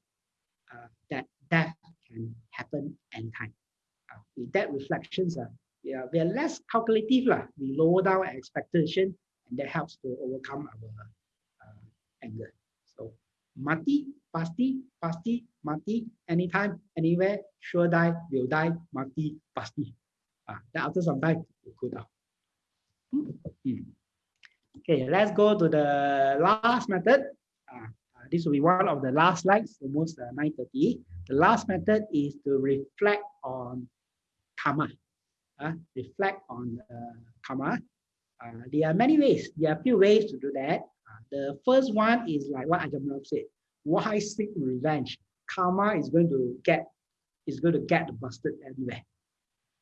uh, that death can happen anytime. Uh, with that reflections, uh, are, we are less calculative. Lah. We lower down our expectation and that helps to overcome our uh, anger. So mati, pasti, pasti, mati, anytime, anywhere, sure die, will die, mati, pasti. Uh, then after some time, we cool down. Hmm. Okay, let's go to the last method. Uh, this will be one of the last slides, almost uh, 9.30. The last method is to reflect on karma. Uh, reflect on karma uh, there are many ways. There are a few ways to do that. Uh, the first one is like what Ajahn Brahm said. Why seek revenge? Karma is going to get is going to get busted anywhere.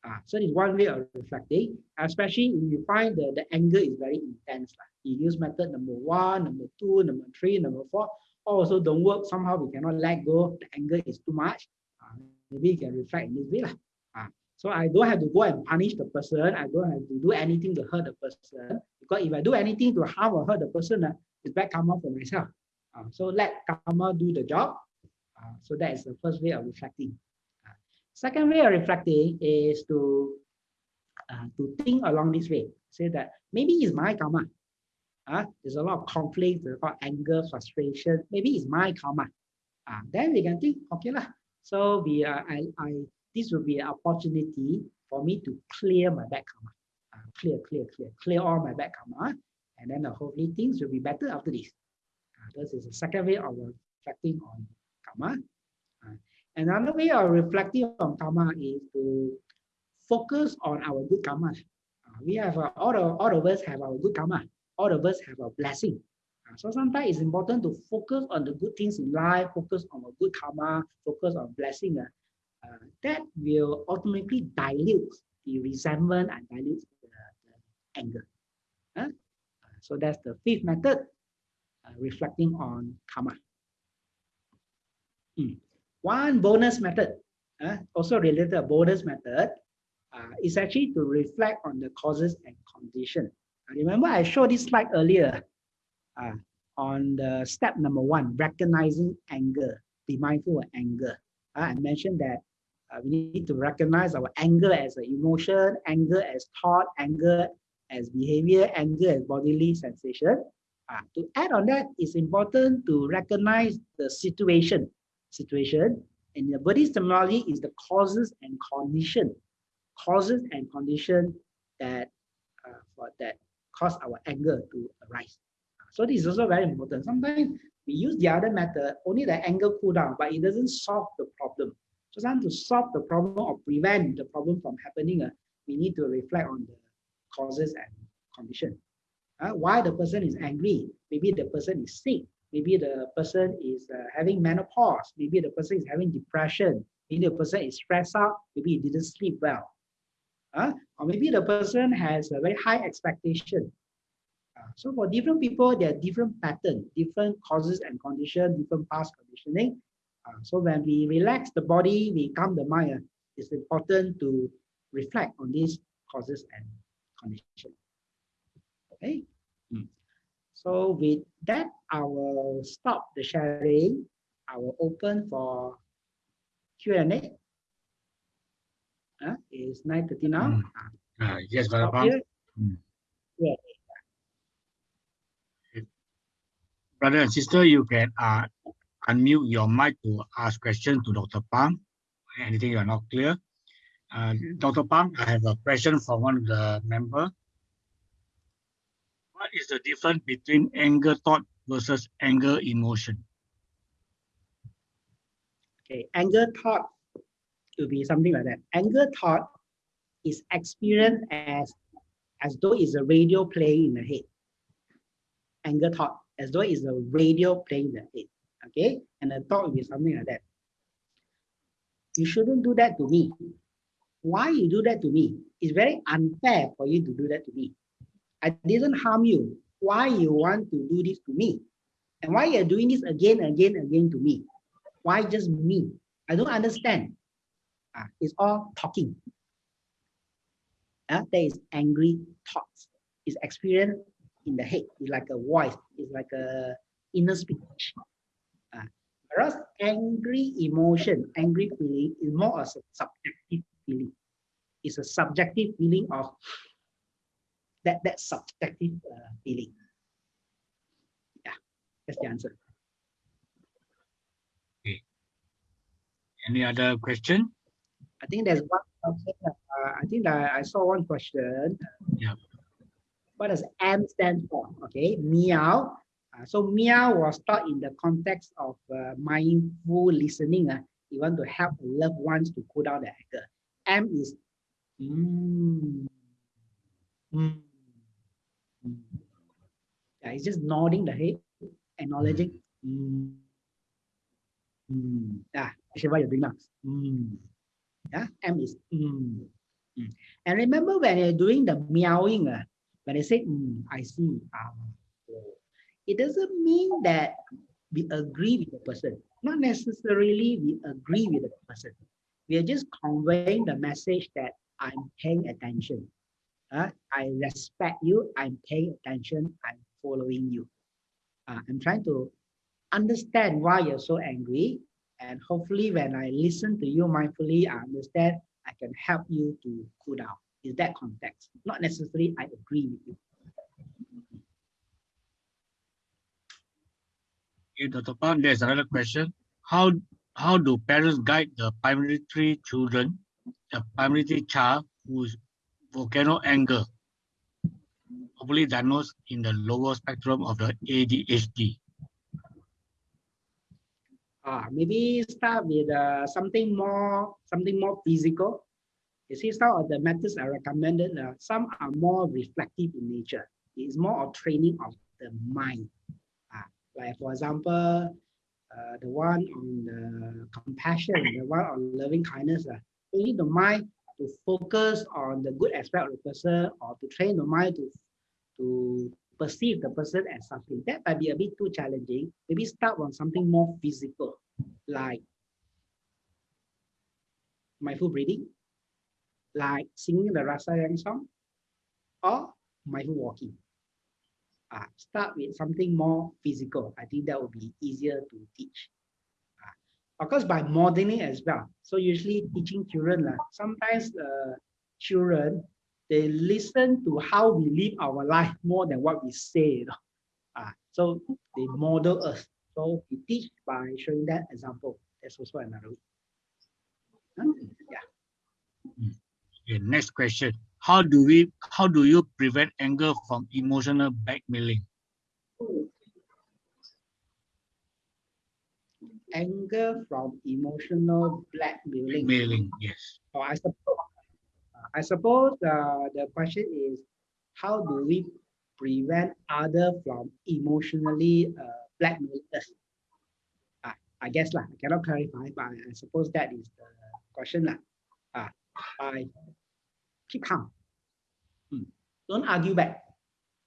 Uh, so it's one way of reflecting, especially if you find the, the anger is very intense. Like you use method number one, number two, number three, number four, also don't work. Somehow we cannot let go. The anger is too much. Uh, maybe you can reflect in this way. Uh, so I don't have to go and punish the person. I don't have to do anything to hurt the person. Because if I do anything to harm or hurt the person, uh, it's bad karma for myself. Uh, so let karma do the job. Uh, so that is the first way of reflecting. Uh, second way of reflecting is to to think along this way. Say that maybe it's my karma. Uh, there's a lot of conflict, a lot of anger, frustration. Maybe it's my karma. Uh, then we can think, okay lah. So we, I, I this will be an opportunity for me to clear my bad karma. Uh, clear, clear, clear, clear all my bad karma. And then uh, hopefully things will be better after this. Uh, this is the second way of reflecting on karma. Uh, another way of reflecting on karma is to focus on our good karma. Uh, we have uh, all, of, all of us have our good karma. All of us have a blessing. Uh, so sometimes it's important to focus on the good things in life, focus on a good karma, focus on blessing. Uh, uh, that will ultimately dilute the resentment and dilute the, the anger. Uh, so that's the fifth method, uh, reflecting on karma. Mm. One bonus method, uh, also related to bonus method, uh, is actually to reflect on the causes and condition. remember I showed this slide earlier uh, on the step number one, recognizing anger, be mindful of anger. I mentioned that uh, we need to recognize our anger as an emotion, anger as thought, anger as behavior, anger as bodily sensation. Uh, to add on that, it's important to recognize the situation. Situation in the Buddhist terminology is the causes and condition. Causes and condition that uh, for that cause our anger to arise. So this is also very important. Sometimes we use the other method, only the anger cool down, but it doesn't solve the problem. So to solve the problem or prevent the problem from happening, uh, we need to reflect on the causes and condition. Uh, why the person is angry? Maybe the person is sick. Maybe the person is uh, having menopause. Maybe the person is having depression. Maybe the person is stressed out. Maybe he didn't sleep well. Uh, or maybe the person has a very high expectation. Uh, so for different people, there are different patterns, different causes and condition, different past conditioning. Uh, so when we relax the body, we calm the mind, uh, it's important to reflect on these causes and conditions. Okay. Mm. So with that, I will stop the sharing. I will open for Q&A. Uh, it's 9.30 now. Mm. Ah, Uh, yes, Brother. Mm. Yeah. Brother and sister, you can uh, unmute your mic to ask questions to Dr. Phang. Anything you are not clear. Uh, Dr. Phang, I have a question from one of the member. What is the difference between anger thought versus anger emotion? Okay, anger thought to be something like that. Anger thought is experienced as as though it's a radio playing in the head. Anger thought as though it's a radio playing in the head. Okay, and the thought will be something like that. You shouldn't do that to me. Why you do that to me? It's very unfair for you to do that to me. I didn't harm you. Why you want to do this to me? And why you're doing this again, again, again to me? Why just me? I don't understand. Ah, it's all talking. Ah, there is angry thoughts. It's experienced in the head. It's like a voice. It's like a inner speech. Whereas angry emotion, angry feeling is more of a subjective feeling. It's a subjective feeling of that that subjective uh, feeling. Yeah, that's the answer. Okay. Any other question? I think there's one question. Uh, I think that I saw one question. Yeah. What does M stand for? Okay, meow. Uh, so meow was taught in the context of uh, mindful listening. Uh, you want to help loved ones to cool down the anger. M is mm, mm, mm. Yeah, it's just nodding the head, acknowledging. Mm, mm. Yeah, actually you're doing now. Mm. Yeah, M is mm. Mm. And remember when you're doing the meowing, uh, when I say mm, I see, ah, oh, it doesn't mean that we agree with the person. Not necessarily we agree with the person. We are just conveying the message that I'm paying attention. Uh, I respect you. I'm paying attention. I'm following you. Uh, I'm trying to understand why you're so angry. And hopefully when I listen to you mindfully, I understand I can help you to cool down. Is that context? Not necessarily I agree with you. Dr. Phang, there's another question. How how do parents guide the primary three children, the primary three child whose volcano anger, hopefully diagnosed in the lower spectrum of the ADHD? Ah, maybe start with uh, something more something more physical. You see, some of the methods I recommended, uh, some are more reflective in nature. It's more of training of the mind. Like for example, uh, the one on the compassion, the one on loving kindness. Uh, only the mind to focus on the good aspect of the person or to train the mind to, to perceive the person as something. That might be a bit too challenging. Maybe start on something more physical, like mindful breathing, like singing the Rasa Sayang song, or mindful walking. Uh, start with something more physical. I think that would be easier to teach. Uh, of course, by modeling as well. So usually teaching children, uh, sometimes uh, children, they listen to how we live our life more than what we say. You know? uh, so they model us. So we teach by showing that example. That's also another way. Huh? Yeah. Okay, next question. How do we how do you prevent anger from emotional blackmailing? Anger from emotional blackmailing. Blackmailing, yes. Oh, I suppose, I suppose uh, the question is, how do we prevent other from emotionally uh, blackmail us? Uh, I guess lah, I cannot clarify, but I suppose that is the question lah. Uh, I keep calm. Don't argue back.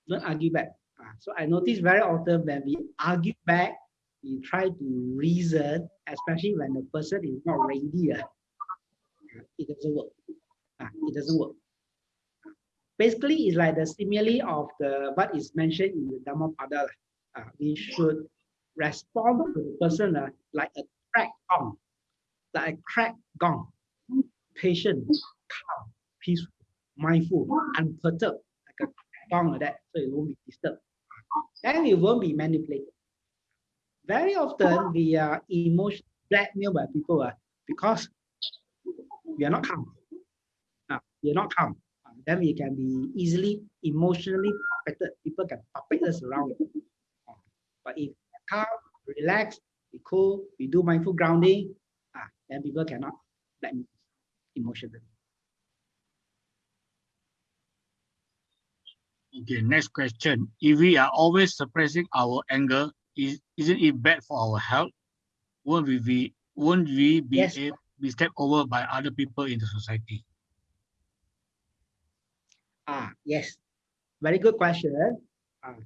Don't argue back. Uh, so I notice very often when we argue back, we try to reason, especially when the person is not ready. Uh, it doesn't work. Uh, it doesn't work. basically it's like the simile of the what is mentioned in the Dhammapada. Uh, we should respond to the person uh, like a crack gong, like a crack gong, patient, calm, peaceful, mindful, unperturbed, like crack like that, so it won't be disturbed. Then it won't be manipulated. Very often we are emotional blackmailed by people uh, because we are not calm. Uh, we are not calm. Uh, then we can be easily emotionally affected. People can puppet us around. Uh, but if calm, relax, we cool, we do mindful grounding, uh, then people cannot blackmail emotionally. Okay, next question. If we are always suppressing our anger, is, isn't it bad for our health? Won't we be, won't we be, Yes. a- be stepped over by other people in the society? Ah, yes. Very good question. Ah,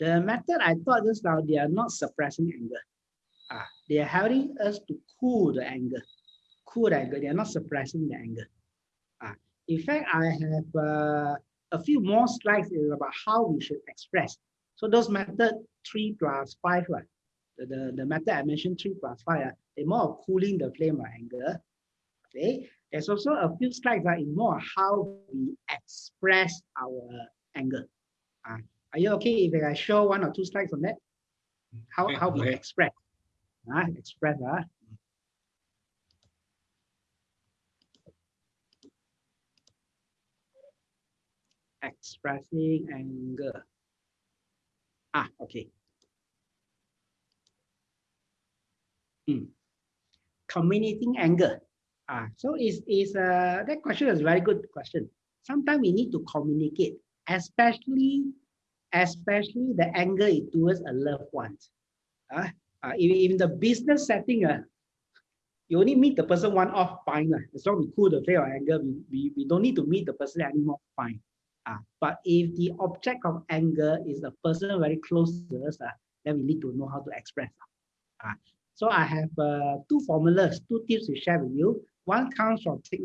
the method I thought just now, they are not suppressing anger. Ah, they are helping us to cool the anger. Cool the anger. They are not suppressing the anger. Ah, in fact, I have uh, a few more slides is about how we should express. So those method three plus five, right? The, the, the method I mentioned three plus five, ah, they're more of cooling the flame or anger. Okay. There's also a few slides that in more how we express our anger. Uh, are you okay if I show one or two slides on that? How, how we express. Uh, express. Uh. Expressing anger. Ah, okay. Hmm. Communicating anger. Ah, so is is uh that question is a very good question. Sometimes we need to communicate, especially especially the anger towards a loved one. Ah, uh, in, in the business setting, uh, you only meet the person one off, fine. Uh, as long as we cool the flame of anger, we, we, we don't need to meet the person anymore, fine. Uh, but if the object of anger is a person very close to us, uh, then we need to know how to express. Uh, so I have uh, two formulas, two tips to share with you. One comes from Thich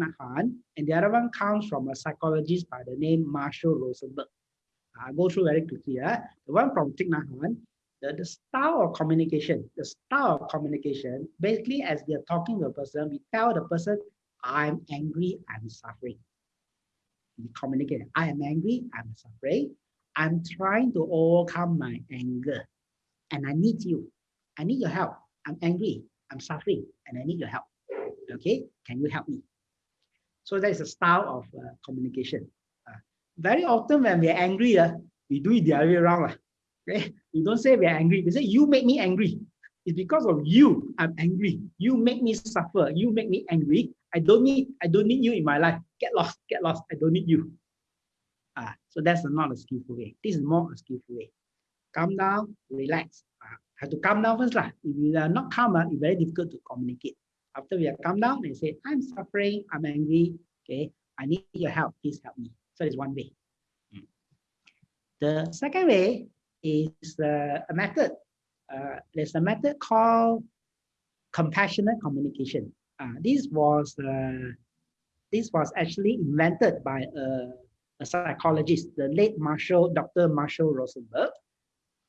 and the other one comes from a psychologist by the name Marshall Rosenberg. I'll go through very quickly. Uh. The one from Thich the, the style of communication, the style of communication, basically as we are talking to a person, we tell the person, I'm angry, I'm suffering. We communicate, I am angry, I'm suffering. I'm trying to overcome my anger and I need you. I need your help. I'm angry, I'm suffering, and I need your help. Okay, can you help me? So that is a style of uh, communication. Uh, very often when we are angry, uh, we do it the other way around. Uh, okay, we don't say we are angry. We say you make me angry. It's because of you I'm angry. You make me suffer. You make me angry. I don't need I don't need you in my life. Get lost. Get lost. I don't need you. Ah, so that's not a skillful way. This is more a skillful way. Calm down, relax. Ah, have to calm down first lah. If you are not calm, ah, it's very difficult to communicate. After we are calm down, they say, I'm suffering, I'm angry. Okay, I need your help. Please help me. So it's one way. Mm. The second way is uh, a method. Uh, there's a method called compassionate communication. Uh, this was uh, this was actually invented by a, a psychologist, the late Marshall, Dr. Marshall Rosenberg.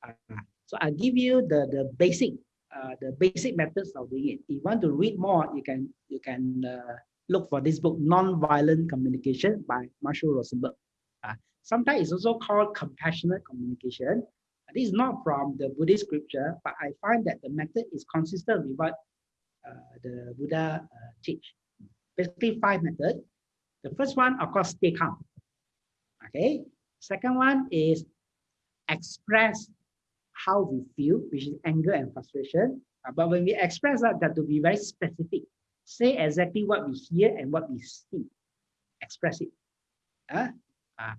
Uh, so I'll give you the the basic uh, the basic methods of doing it. If you want to read more, you can you can uh, look for this book, Nonviolent Communication by Marshall Rosenberg. Sometimes it's also called compassionate communication. This is not from the Buddhist scripture, but I find that the method is consistent with what uh, the Buddha uh, teach. Basically, five methods. The first one, of course, stay calm. Okay. Second one is express how we feel, which is anger and frustration. Uh, but when we express that, that to be very specific. Say exactly what we hear and what we see. Express it. Uh, uh,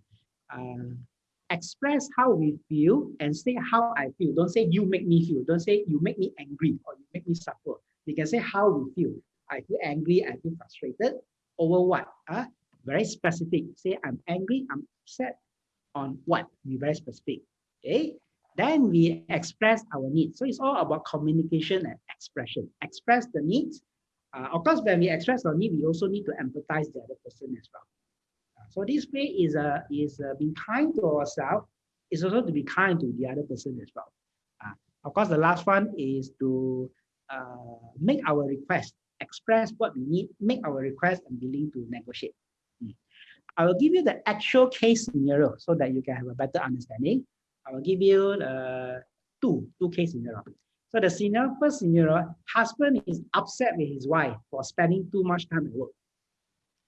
uh, express how we feel and say how I feel. Don't say you make me feel. Don't say you make me angry or you make me suffer. You can say how we feel. I feel angry, I feel frustrated. Over what? Uh, very specific. Say I'm angry, I'm upset on what? Be very specific. Okay. Then we express our needs. So it's all about communication and expression. Express the needs. Uh, of course, when we express our need, we also need to empathize the other person as well. So this way is uh, is uh, being kind to ourselves. It's also to be kind to the other person as well. Uh, of course, the last one is to uh, make our request, express what we need, make our request and willing to negotiate. Mm. I will give you the actual case scenario so that you can have a better understanding. I will give you uh, two, two case scenario. So the scenario, first scenario, husband is upset with his wife for spending too much time at work.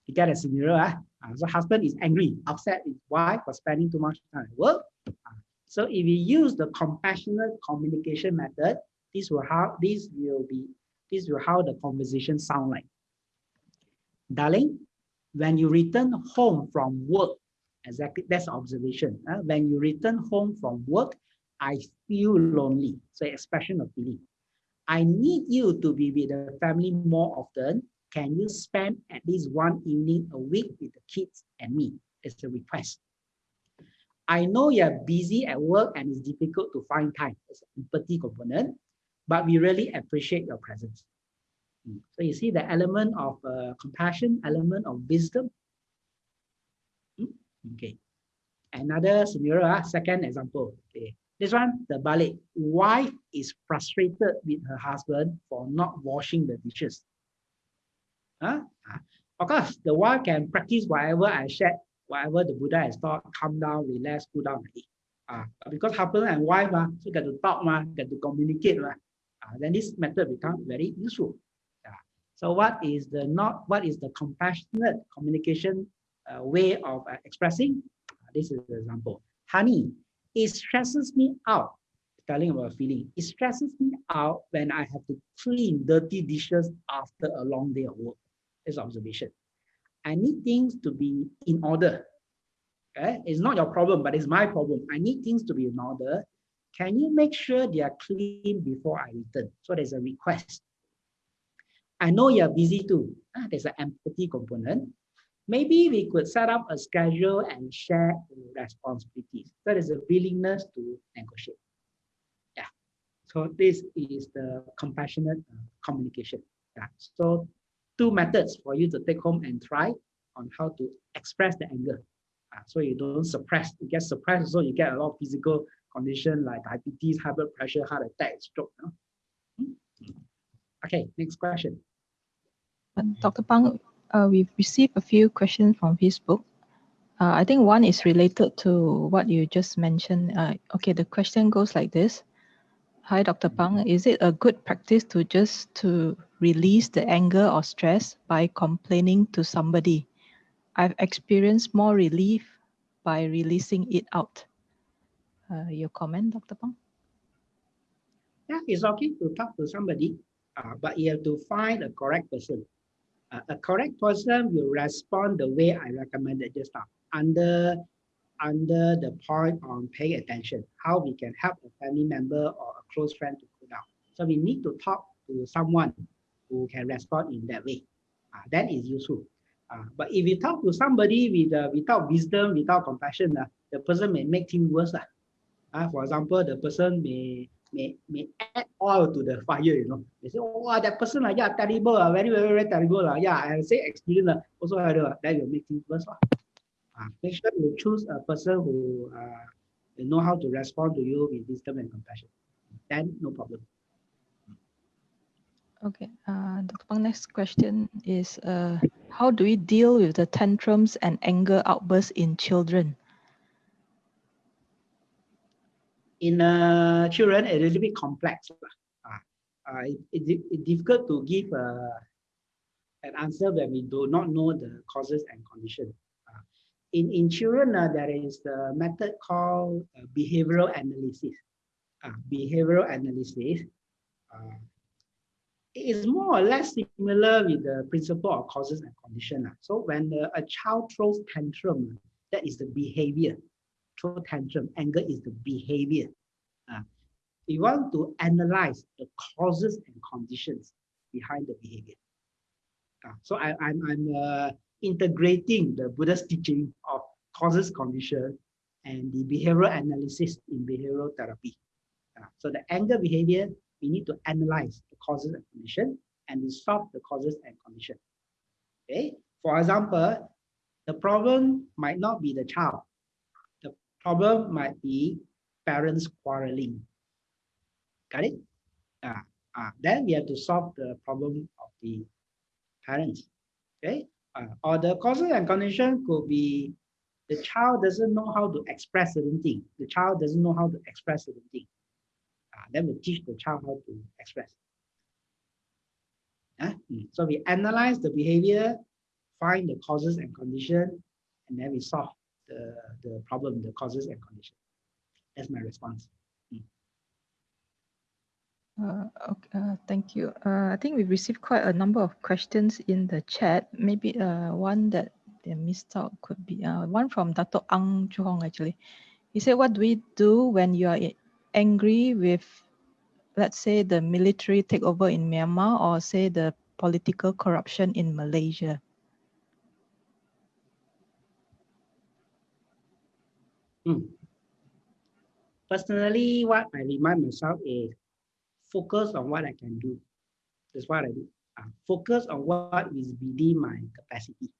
You get a scenario, uh, so husband is angry, upset his wife for spending too much time at work. Uh, so if we use the compassionate communication method, this will how this will be this will how the conversation sound like. Darling, when you return home from work, exactly that's observation. Uh, when you return home from work, I feel lonely. So expression of feeling. I need you to be with the family more often can you spend at least one evening a week with the kids and me? It's a request. I know you're busy at work and it's difficult to find time. It's an empathy component, but we really appreciate your presence. Hmm. So you see the element of uh, compassion, element of wisdom. Hmm. Okay. Another scenario, uh, second example. Okay. This one, the ballet. Wife is frustrated with her husband for not washing the dishes. Huh? Of course, the wife can practice whatever I said, whatever the Buddha has taught, calm down, relax, cool down. Uh, because husband and wife, uh, so get to talk, uh, get to communicate. Uh, then this method becomes very useful. Uh, so what is the not what is the compassionate communication uh, way of uh, expressing? This is the example. Honey, it stresses me out telling about feeling. It stresses me out when I have to clean dirty dishes after a long day of work is observation. I need things to be in order. Okay? It's not your problem, but it's my problem. I need things to be in order. Can you make sure they are clean before I return? So there's a request. I know you're busy too. Ah, there's an empathy component. Maybe we could set up a schedule and share responsibilities. So there's a willingness to negotiate. Yeah. So this is the compassionate uh, communication. Yeah. So two methods for you to take home and try on how to express the anger. Uh, so you don't suppress, you get suppressed, so you get a lot of physical condition like diabetes, high blood pressure, heart attack, stroke. Hmm? Okay, next question. Uh, Dr. Phang, uh, we've received a few questions from Facebook. Uh, I think one is related to what you just mentioned. Uh, okay, the question goes like this. Hi, Dr. Phang. Is it a good practice to just to release the anger or stress by complaining to somebody? I've experienced more relief by releasing it out. Uh, your comment, Dr. Phang? Yeah, it's okay to talk to somebody, uh, but you have to find a correct person. Uh, a correct person will respond the way I recommended just now, under under the point on paying attention, how we can help a family member or a close friend to cool down. So we need to talk to someone who can respond in that way. Uh, that is useful. Uh, but if you talk to somebody with uh, without wisdom, without compassion, uh, the person may make things worse. Uh. Uh, for example, the person may may may add oil to the fire, you know. They say, oh, that person, uh, yeah, terrible, uh, very, very, very terrible. Uh. Yeah, I say experience uh, also, uh, that will make things worse. Uh. Uh, make sure you choose a person who uh, know how to respond to you with wisdom and compassion. Then no problem. Okay, uh, Dr. Phang, next question is, uh, how do we deal with the tantrums and anger outbursts in children? In uh, children, it's a little bit complex. Uh, uh, it, it, it's difficult to give uh, an answer when we do not know the causes and conditions in, in children, uh, there is the method called uh, behavioral analysis. Uh, behavioral analysis uh, is more or less similar with the principle of causes and condition. So when a child throws tantrum, that is the behavior. Throw tantrum, anger is the behavior. Uh, we want to analyze the causes and conditions behind the behavior. Uh, so I, I'm, I'm uh, integrating the Buddha's teaching of causes, condition, and the behavioral analysis in behavioral therapy. Uh, so the anger behavior, we need to analyze the causes and condition and we solve the causes and condition. Okay. For example, the problem might not be the child. The problem might be parents quarreling. Got it? Ah, ah, then we have to solve the problem of the parents. Okay? Uh, or the causes and condition could be the child doesn't know how to express certain thing. The child doesn't know how to express certain thing. Uh, then we teach the child how to express. Uh. So we analyze the behavior, find the causes and condition, and then we solve the, the problem, the causes and condition. That's my response. Uh, okay, uh, thank you. Uh, I think we've received quite a number of questions in the chat. Maybe uh, one that they missed out could be uh, one from Dato Ang Chuhong actually. He said, what do we do when you are angry with, let's say, the military takeover in Myanmar or say the political corruption in Malaysia? Hmm. Personally, what I remind myself is focus on what I can do. That's what I do. Uh, focus on what is within my capacity.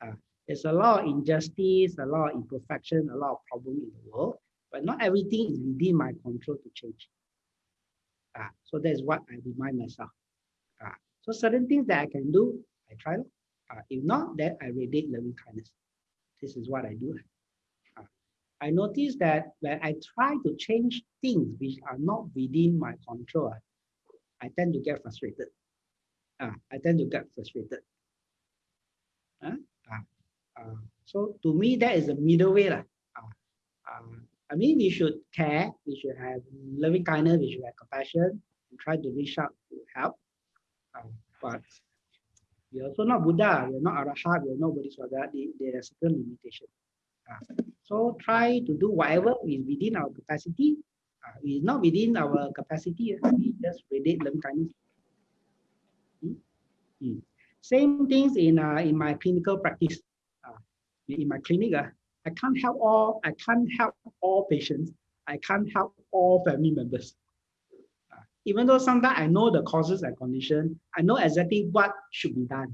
Uh, there's a lot of injustice, a lot of imperfection, a lot of problem in the world, but not everything is within my control to change. Uh, so that's what I remind myself. Uh, so certain things that I can do, I try. Uh, if not, then I radiate loving kindness. This is what I do. I notice that when I try to change things which are not within my control, I tend to get frustrated. Uh, I tend to get frustrated. Uh, uh, uh, so to me, that is a middle way. Uh, uh, I mean, we should care, we should have loving kindness, we should have compassion, and try to reach out to help. Uh, but we're also not Buddha, we're not Arahat, we're not Bodhisattva, there are certain limitations. Uh, so try to do whatever is within our capacity. Uh, is not within our capacity, uh, we just radiate loving kindness. Hmm? Hmm. Same things in uh, in my clinical practice. Uh, in my clinic, uh, I can't help all. I can't help all patients. I can't help all family members. Uh, even though sometimes I know the causes and conditions, I know exactly what should be done.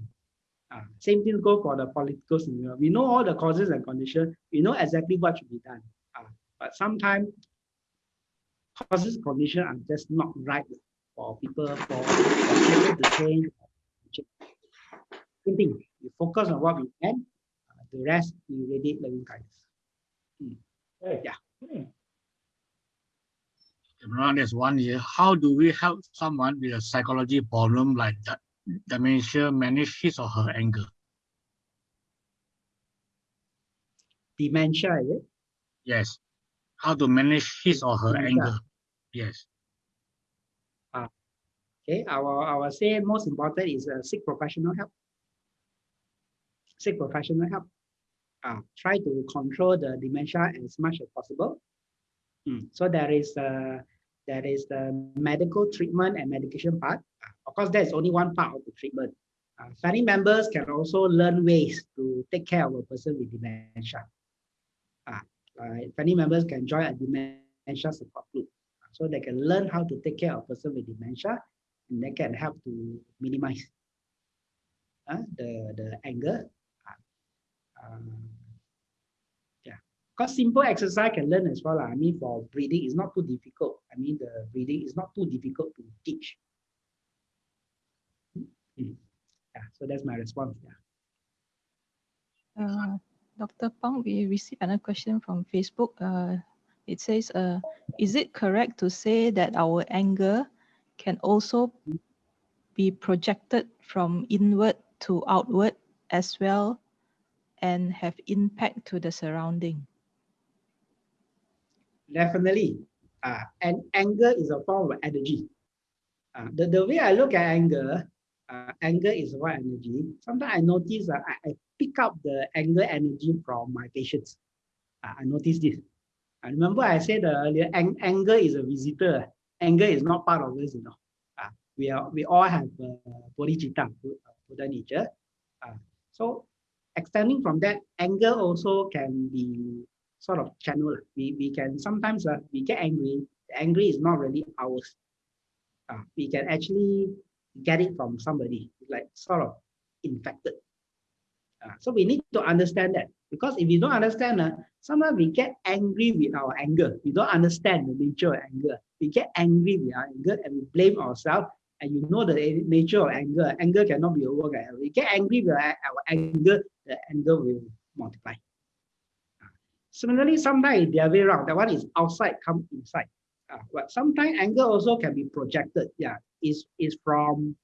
Uh, same thing go for the political scenario. We know all the causes and conditions. We know exactly what should be done. Uh, but sometimes causes conditions are just not right for people for, for people to change. Same thing. We focus on what we can. The rest we radiate loving kindness. Hmm. Yeah. Hmm. There's one here. How do we help someone with a psychology problem like that? dementia manage his or her anger? Dementia, is it? Yes. How to manage his or her dementia. anger? Yes. Uh, okay, I will, I will say most important is uh, seek professional help. Seek professional help. Uh, try to control the dementia as much as possible. Mm. So there is uh, there is the medical treatment and medication part. Of course, that's only one part of the treatment. Uh, family members can also learn ways to take care of a person with dementia. Uh, uh, family members can join a dementia support group. So they can learn how to take care of a person with dementia and they can help to minimize uh, the, the anger. Yeah, because simple exercise can learn as well. I mean, for breathing, it's not too difficult. I mean, the breathing is not too difficult to teach. Mm. Yeah, so that's my response. Yeah. Uh, Dr. Phang, we received another question from Facebook. Uh, it says, uh, is it correct to say that our anger can also be projected from inward to outward as well and have impact to the surrounding? Definitely. Uh, and anger is a form of energy. Uh, the, the way I look at anger uh, anger is what energy. Sometimes I notice uh, I, I, pick up the anger energy from my patients. Uh, I notice this. I remember I said earlier, ang anger is a visitor. Anger is not part of us, you know. Uh, we are we all have uh, bodhicitta, Buddha nature. Uh, so extending from that, anger also can be sort of channel. We, we can sometimes uh, we get angry. The angry is not really ours. Uh, we can actually get it from somebody, like sort of infected. Uh, so we need to understand that because if you don't understand, uh, sometimes we get angry with our anger. We don't understand the nature of anger. We get angry with our anger and we blame ourselves. And you know the nature of anger. Anger cannot be overcome. We get angry with our, our anger, the anger will multiply. Similarly, sometimes the other way around, that one is outside, come inside. Uh, but sometimes anger also can be projected. Yeah, is is from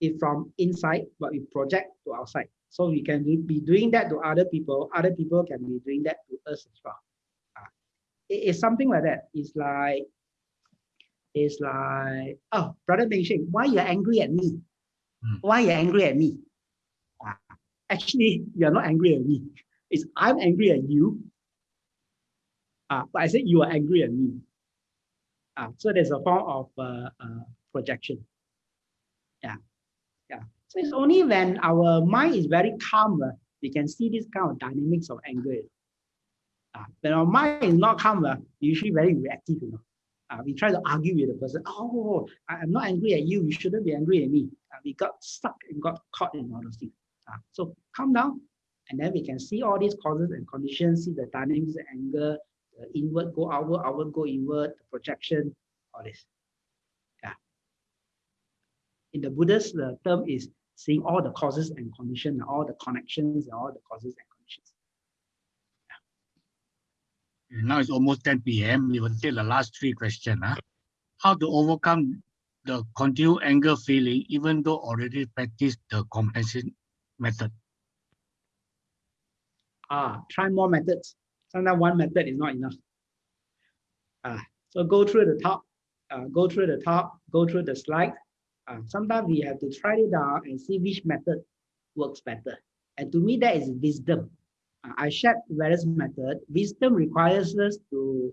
is from inside, but we project to outside. So we can do, be doing that to other people. Other people can be doing that to us as well. Uh, it's something like that. It's like it's like, oh, brother Mengsheng, why you're angry at me? Hmm. Why you're angry at me? Uh, actually, you're not angry at me. It's I'm angry at you. Uh, but I said you are angry at me. Uh, so there's a form of uh, uh, projection. Yeah, yeah. So it's only when our mind is very calm, uh, we can see this kind of dynamics of anger. Uh, when our mind is not calm, uh, usually very reactive. You know, uh, we try to argue with the person. Oh, I'm not angry at you. You shouldn't be angry at me. Uh, we got stuck and got caught in all those things. Uh, so calm down, and then we can see all these causes and conditions, see the dynamics of anger, inward go outward, outward go inward, the projection, all this. Yeah. In the Buddhist, the term is seeing all the causes and conditions, all the connections, and all the causes and conditions. Yeah. Now it's almost 10 p.m. We will take the last three questions. Huh? How to overcome the continued anger feeling even though already practiced the compensation method? Ah, try more methods. Sometimes one method is not enough. Ah, so go through the top, uh, go through the top, go through the slide. Uh, sometimes we have to try it out and see which method works better. And to me, that is wisdom. Uh, I shared various methods. Wisdom requires us to,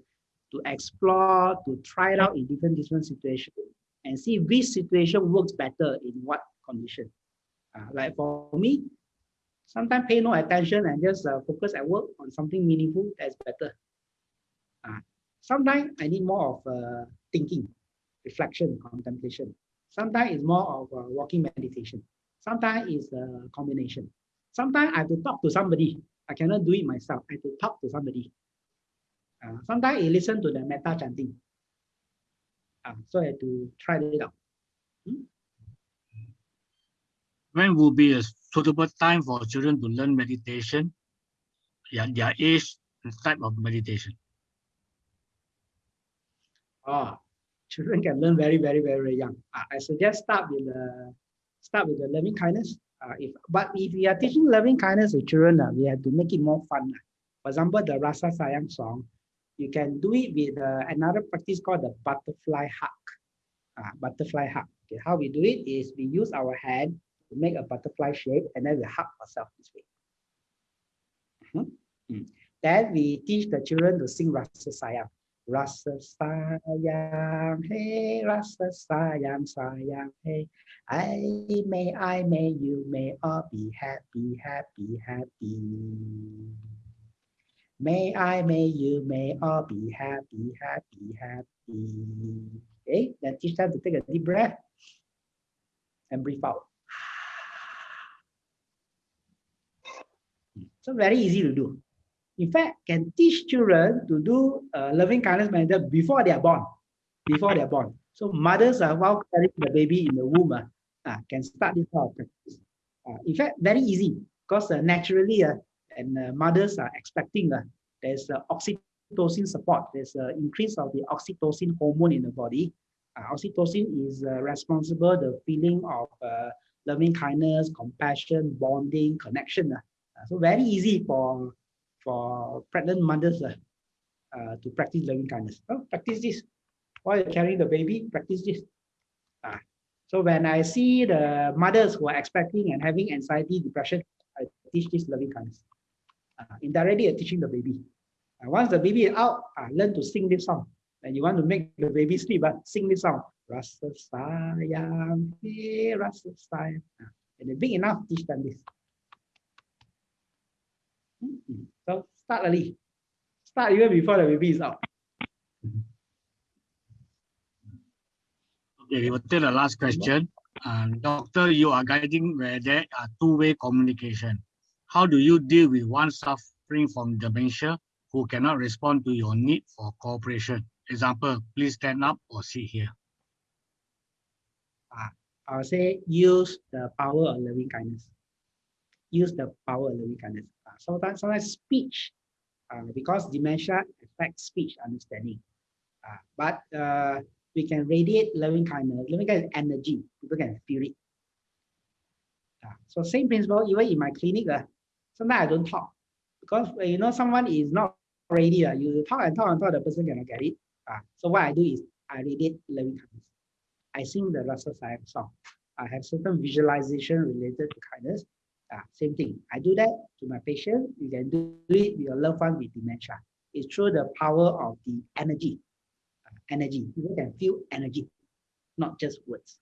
to explore, to try it out in different different situations and see which situation works better in what condition. Uh, like for me, sometimes pay no attention and just uh, focus at work on something meaningful, that's better. Uh, sometimes I need more of uh, thinking, reflection, contemplation. Sometimes it's more of uh, walking meditation. Sometimes it's a combination. Sometimes I have to talk to somebody. I cannot do it myself. I have to talk to somebody. Uh, sometimes I listen to the metta chanting. Uh, so I have to try it out. Hmm? When will be a suitable time for children to learn meditation? Yeah, their age and type of meditation. Oh, children can learn very, very, very, young. Uh, I suggest start with the start with the loving kindness. Uh, if but if we are teaching loving kindness to children, uh, we have to make it more fun. For example, the Rasa Sayang song, you can do it with uh, another practice called the butterfly hug. Butterfly hug. Okay, how we do it is we use our hand to make a butterfly shape and then we hug ourselves this way. Mm -hmm. Then we teach the children to sing Rasa Sayang. Rasa sayang, hey, rasa sayang, sayang, hey. I may, I may, you may all be happy, happy, happy. May I, may you, may all be happy, happy, happy. Okay, then teach them to take a deep breath and breathe out. So very easy to do in fact, can teach children to do uh, loving kindness method before they are born. Before they are born. So mothers are uh, while carrying the baby in the womb uh, uh, can start this kind of practice. Uh, in fact, very easy because uh, naturally, uh, and uh, mothers are expecting uh, there's uh, oxytocin support. There's an increase of the oxytocin hormone in the body. Uh, oxytocin is uh, responsible the feeling of uh, loving kindness, compassion, bonding, connection. Uh. So very easy for for pregnant mothers uh, uh, to practice loving kindness. Oh, practice this. While you're carrying the baby, practice this. Uh, so when I see the mothers who are expecting and having anxiety, depression, I teach this loving kindness. Uh, indirectly, I'm teaching the baby. Uh, once the baby is out, uh, learn to sing this song. And you want to make the baby sleep, but uh, sing this song. Rasa sayang, rasa sayang. Uh, and then big enough, teach them this. So start early. Start even before the baby is out. Okay, we will take the last question. Um, doctor, you are guiding where there are two-way communication. How do you deal with one suffering from dementia who cannot respond to your need for cooperation? Example, please stand up or sit here. I'll say use the power of loving kindness. Use the power of loving kindness. Sometimes, sometimes speech, uh, because dementia affects speech understanding. Uh, but uh, we can radiate loving kindness. Loving kindness energy. People can feel it. So same principle, even in my clinic, uh, sometimes I don't talk. Because you know someone is not ready. Uh, you talk and talk and talk, the person cannot get it. Uh, so what I do is I radiate loving kindness. I sing the Rasa Sayang song. I have certain visualization related to kindness. Uh, same thing. I do that to my patient. You can do it with your loved one with dementia. It's through the power of the energy. Uh, energy. People can feel energy, not just words.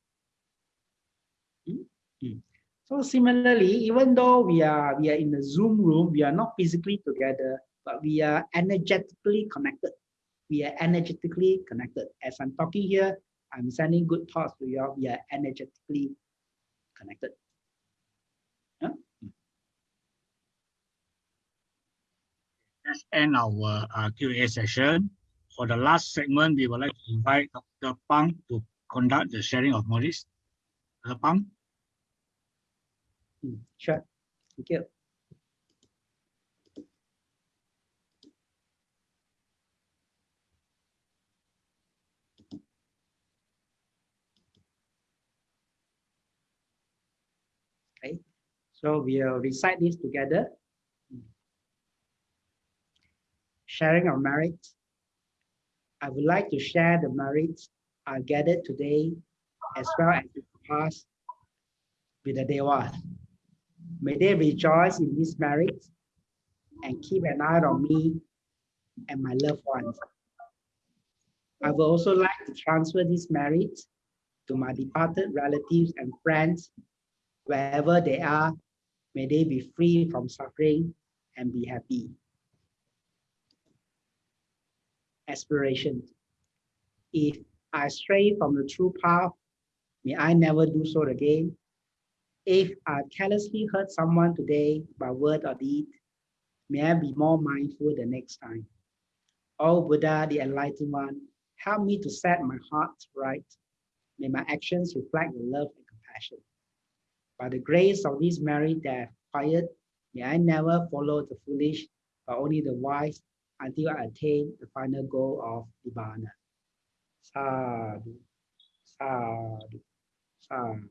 Mm? Mm. So similarly, even though we are we are in the Zoom room, we are not physically together, but we are energetically connected. We are energetically connected. As I'm talking here, I'm sending good thoughts to you. We are energetically connected. Huh? Let's end our uh, Q&A session. For the last segment, we would like to invite Dr. Phang to conduct the sharing of knowledge. Dr. Phang? Mm, Sure. Thank you. So we'll recite this together. Sharing our merits. I would like to share the merits I gathered today as well as the past with the Devas. May they rejoice in this merit and keep an eye on me and my loved ones. I would also like to transfer this merit to my departed relatives and friends, wherever they are. May they be free from suffering and be happy. Aspiration. If I stray from the true path, may I never do so again. If I carelessly hurt someone today by word or deed, may I be more mindful the next time. O Buddha, the enlightened one, help me to set my heart right. May my actions reflect your love and compassion. By the grace of this merit that I acquired, may I never follow the foolish, but only the wise until I attain the final goal of Nibbana. Sadhu, sadhu, sadhu.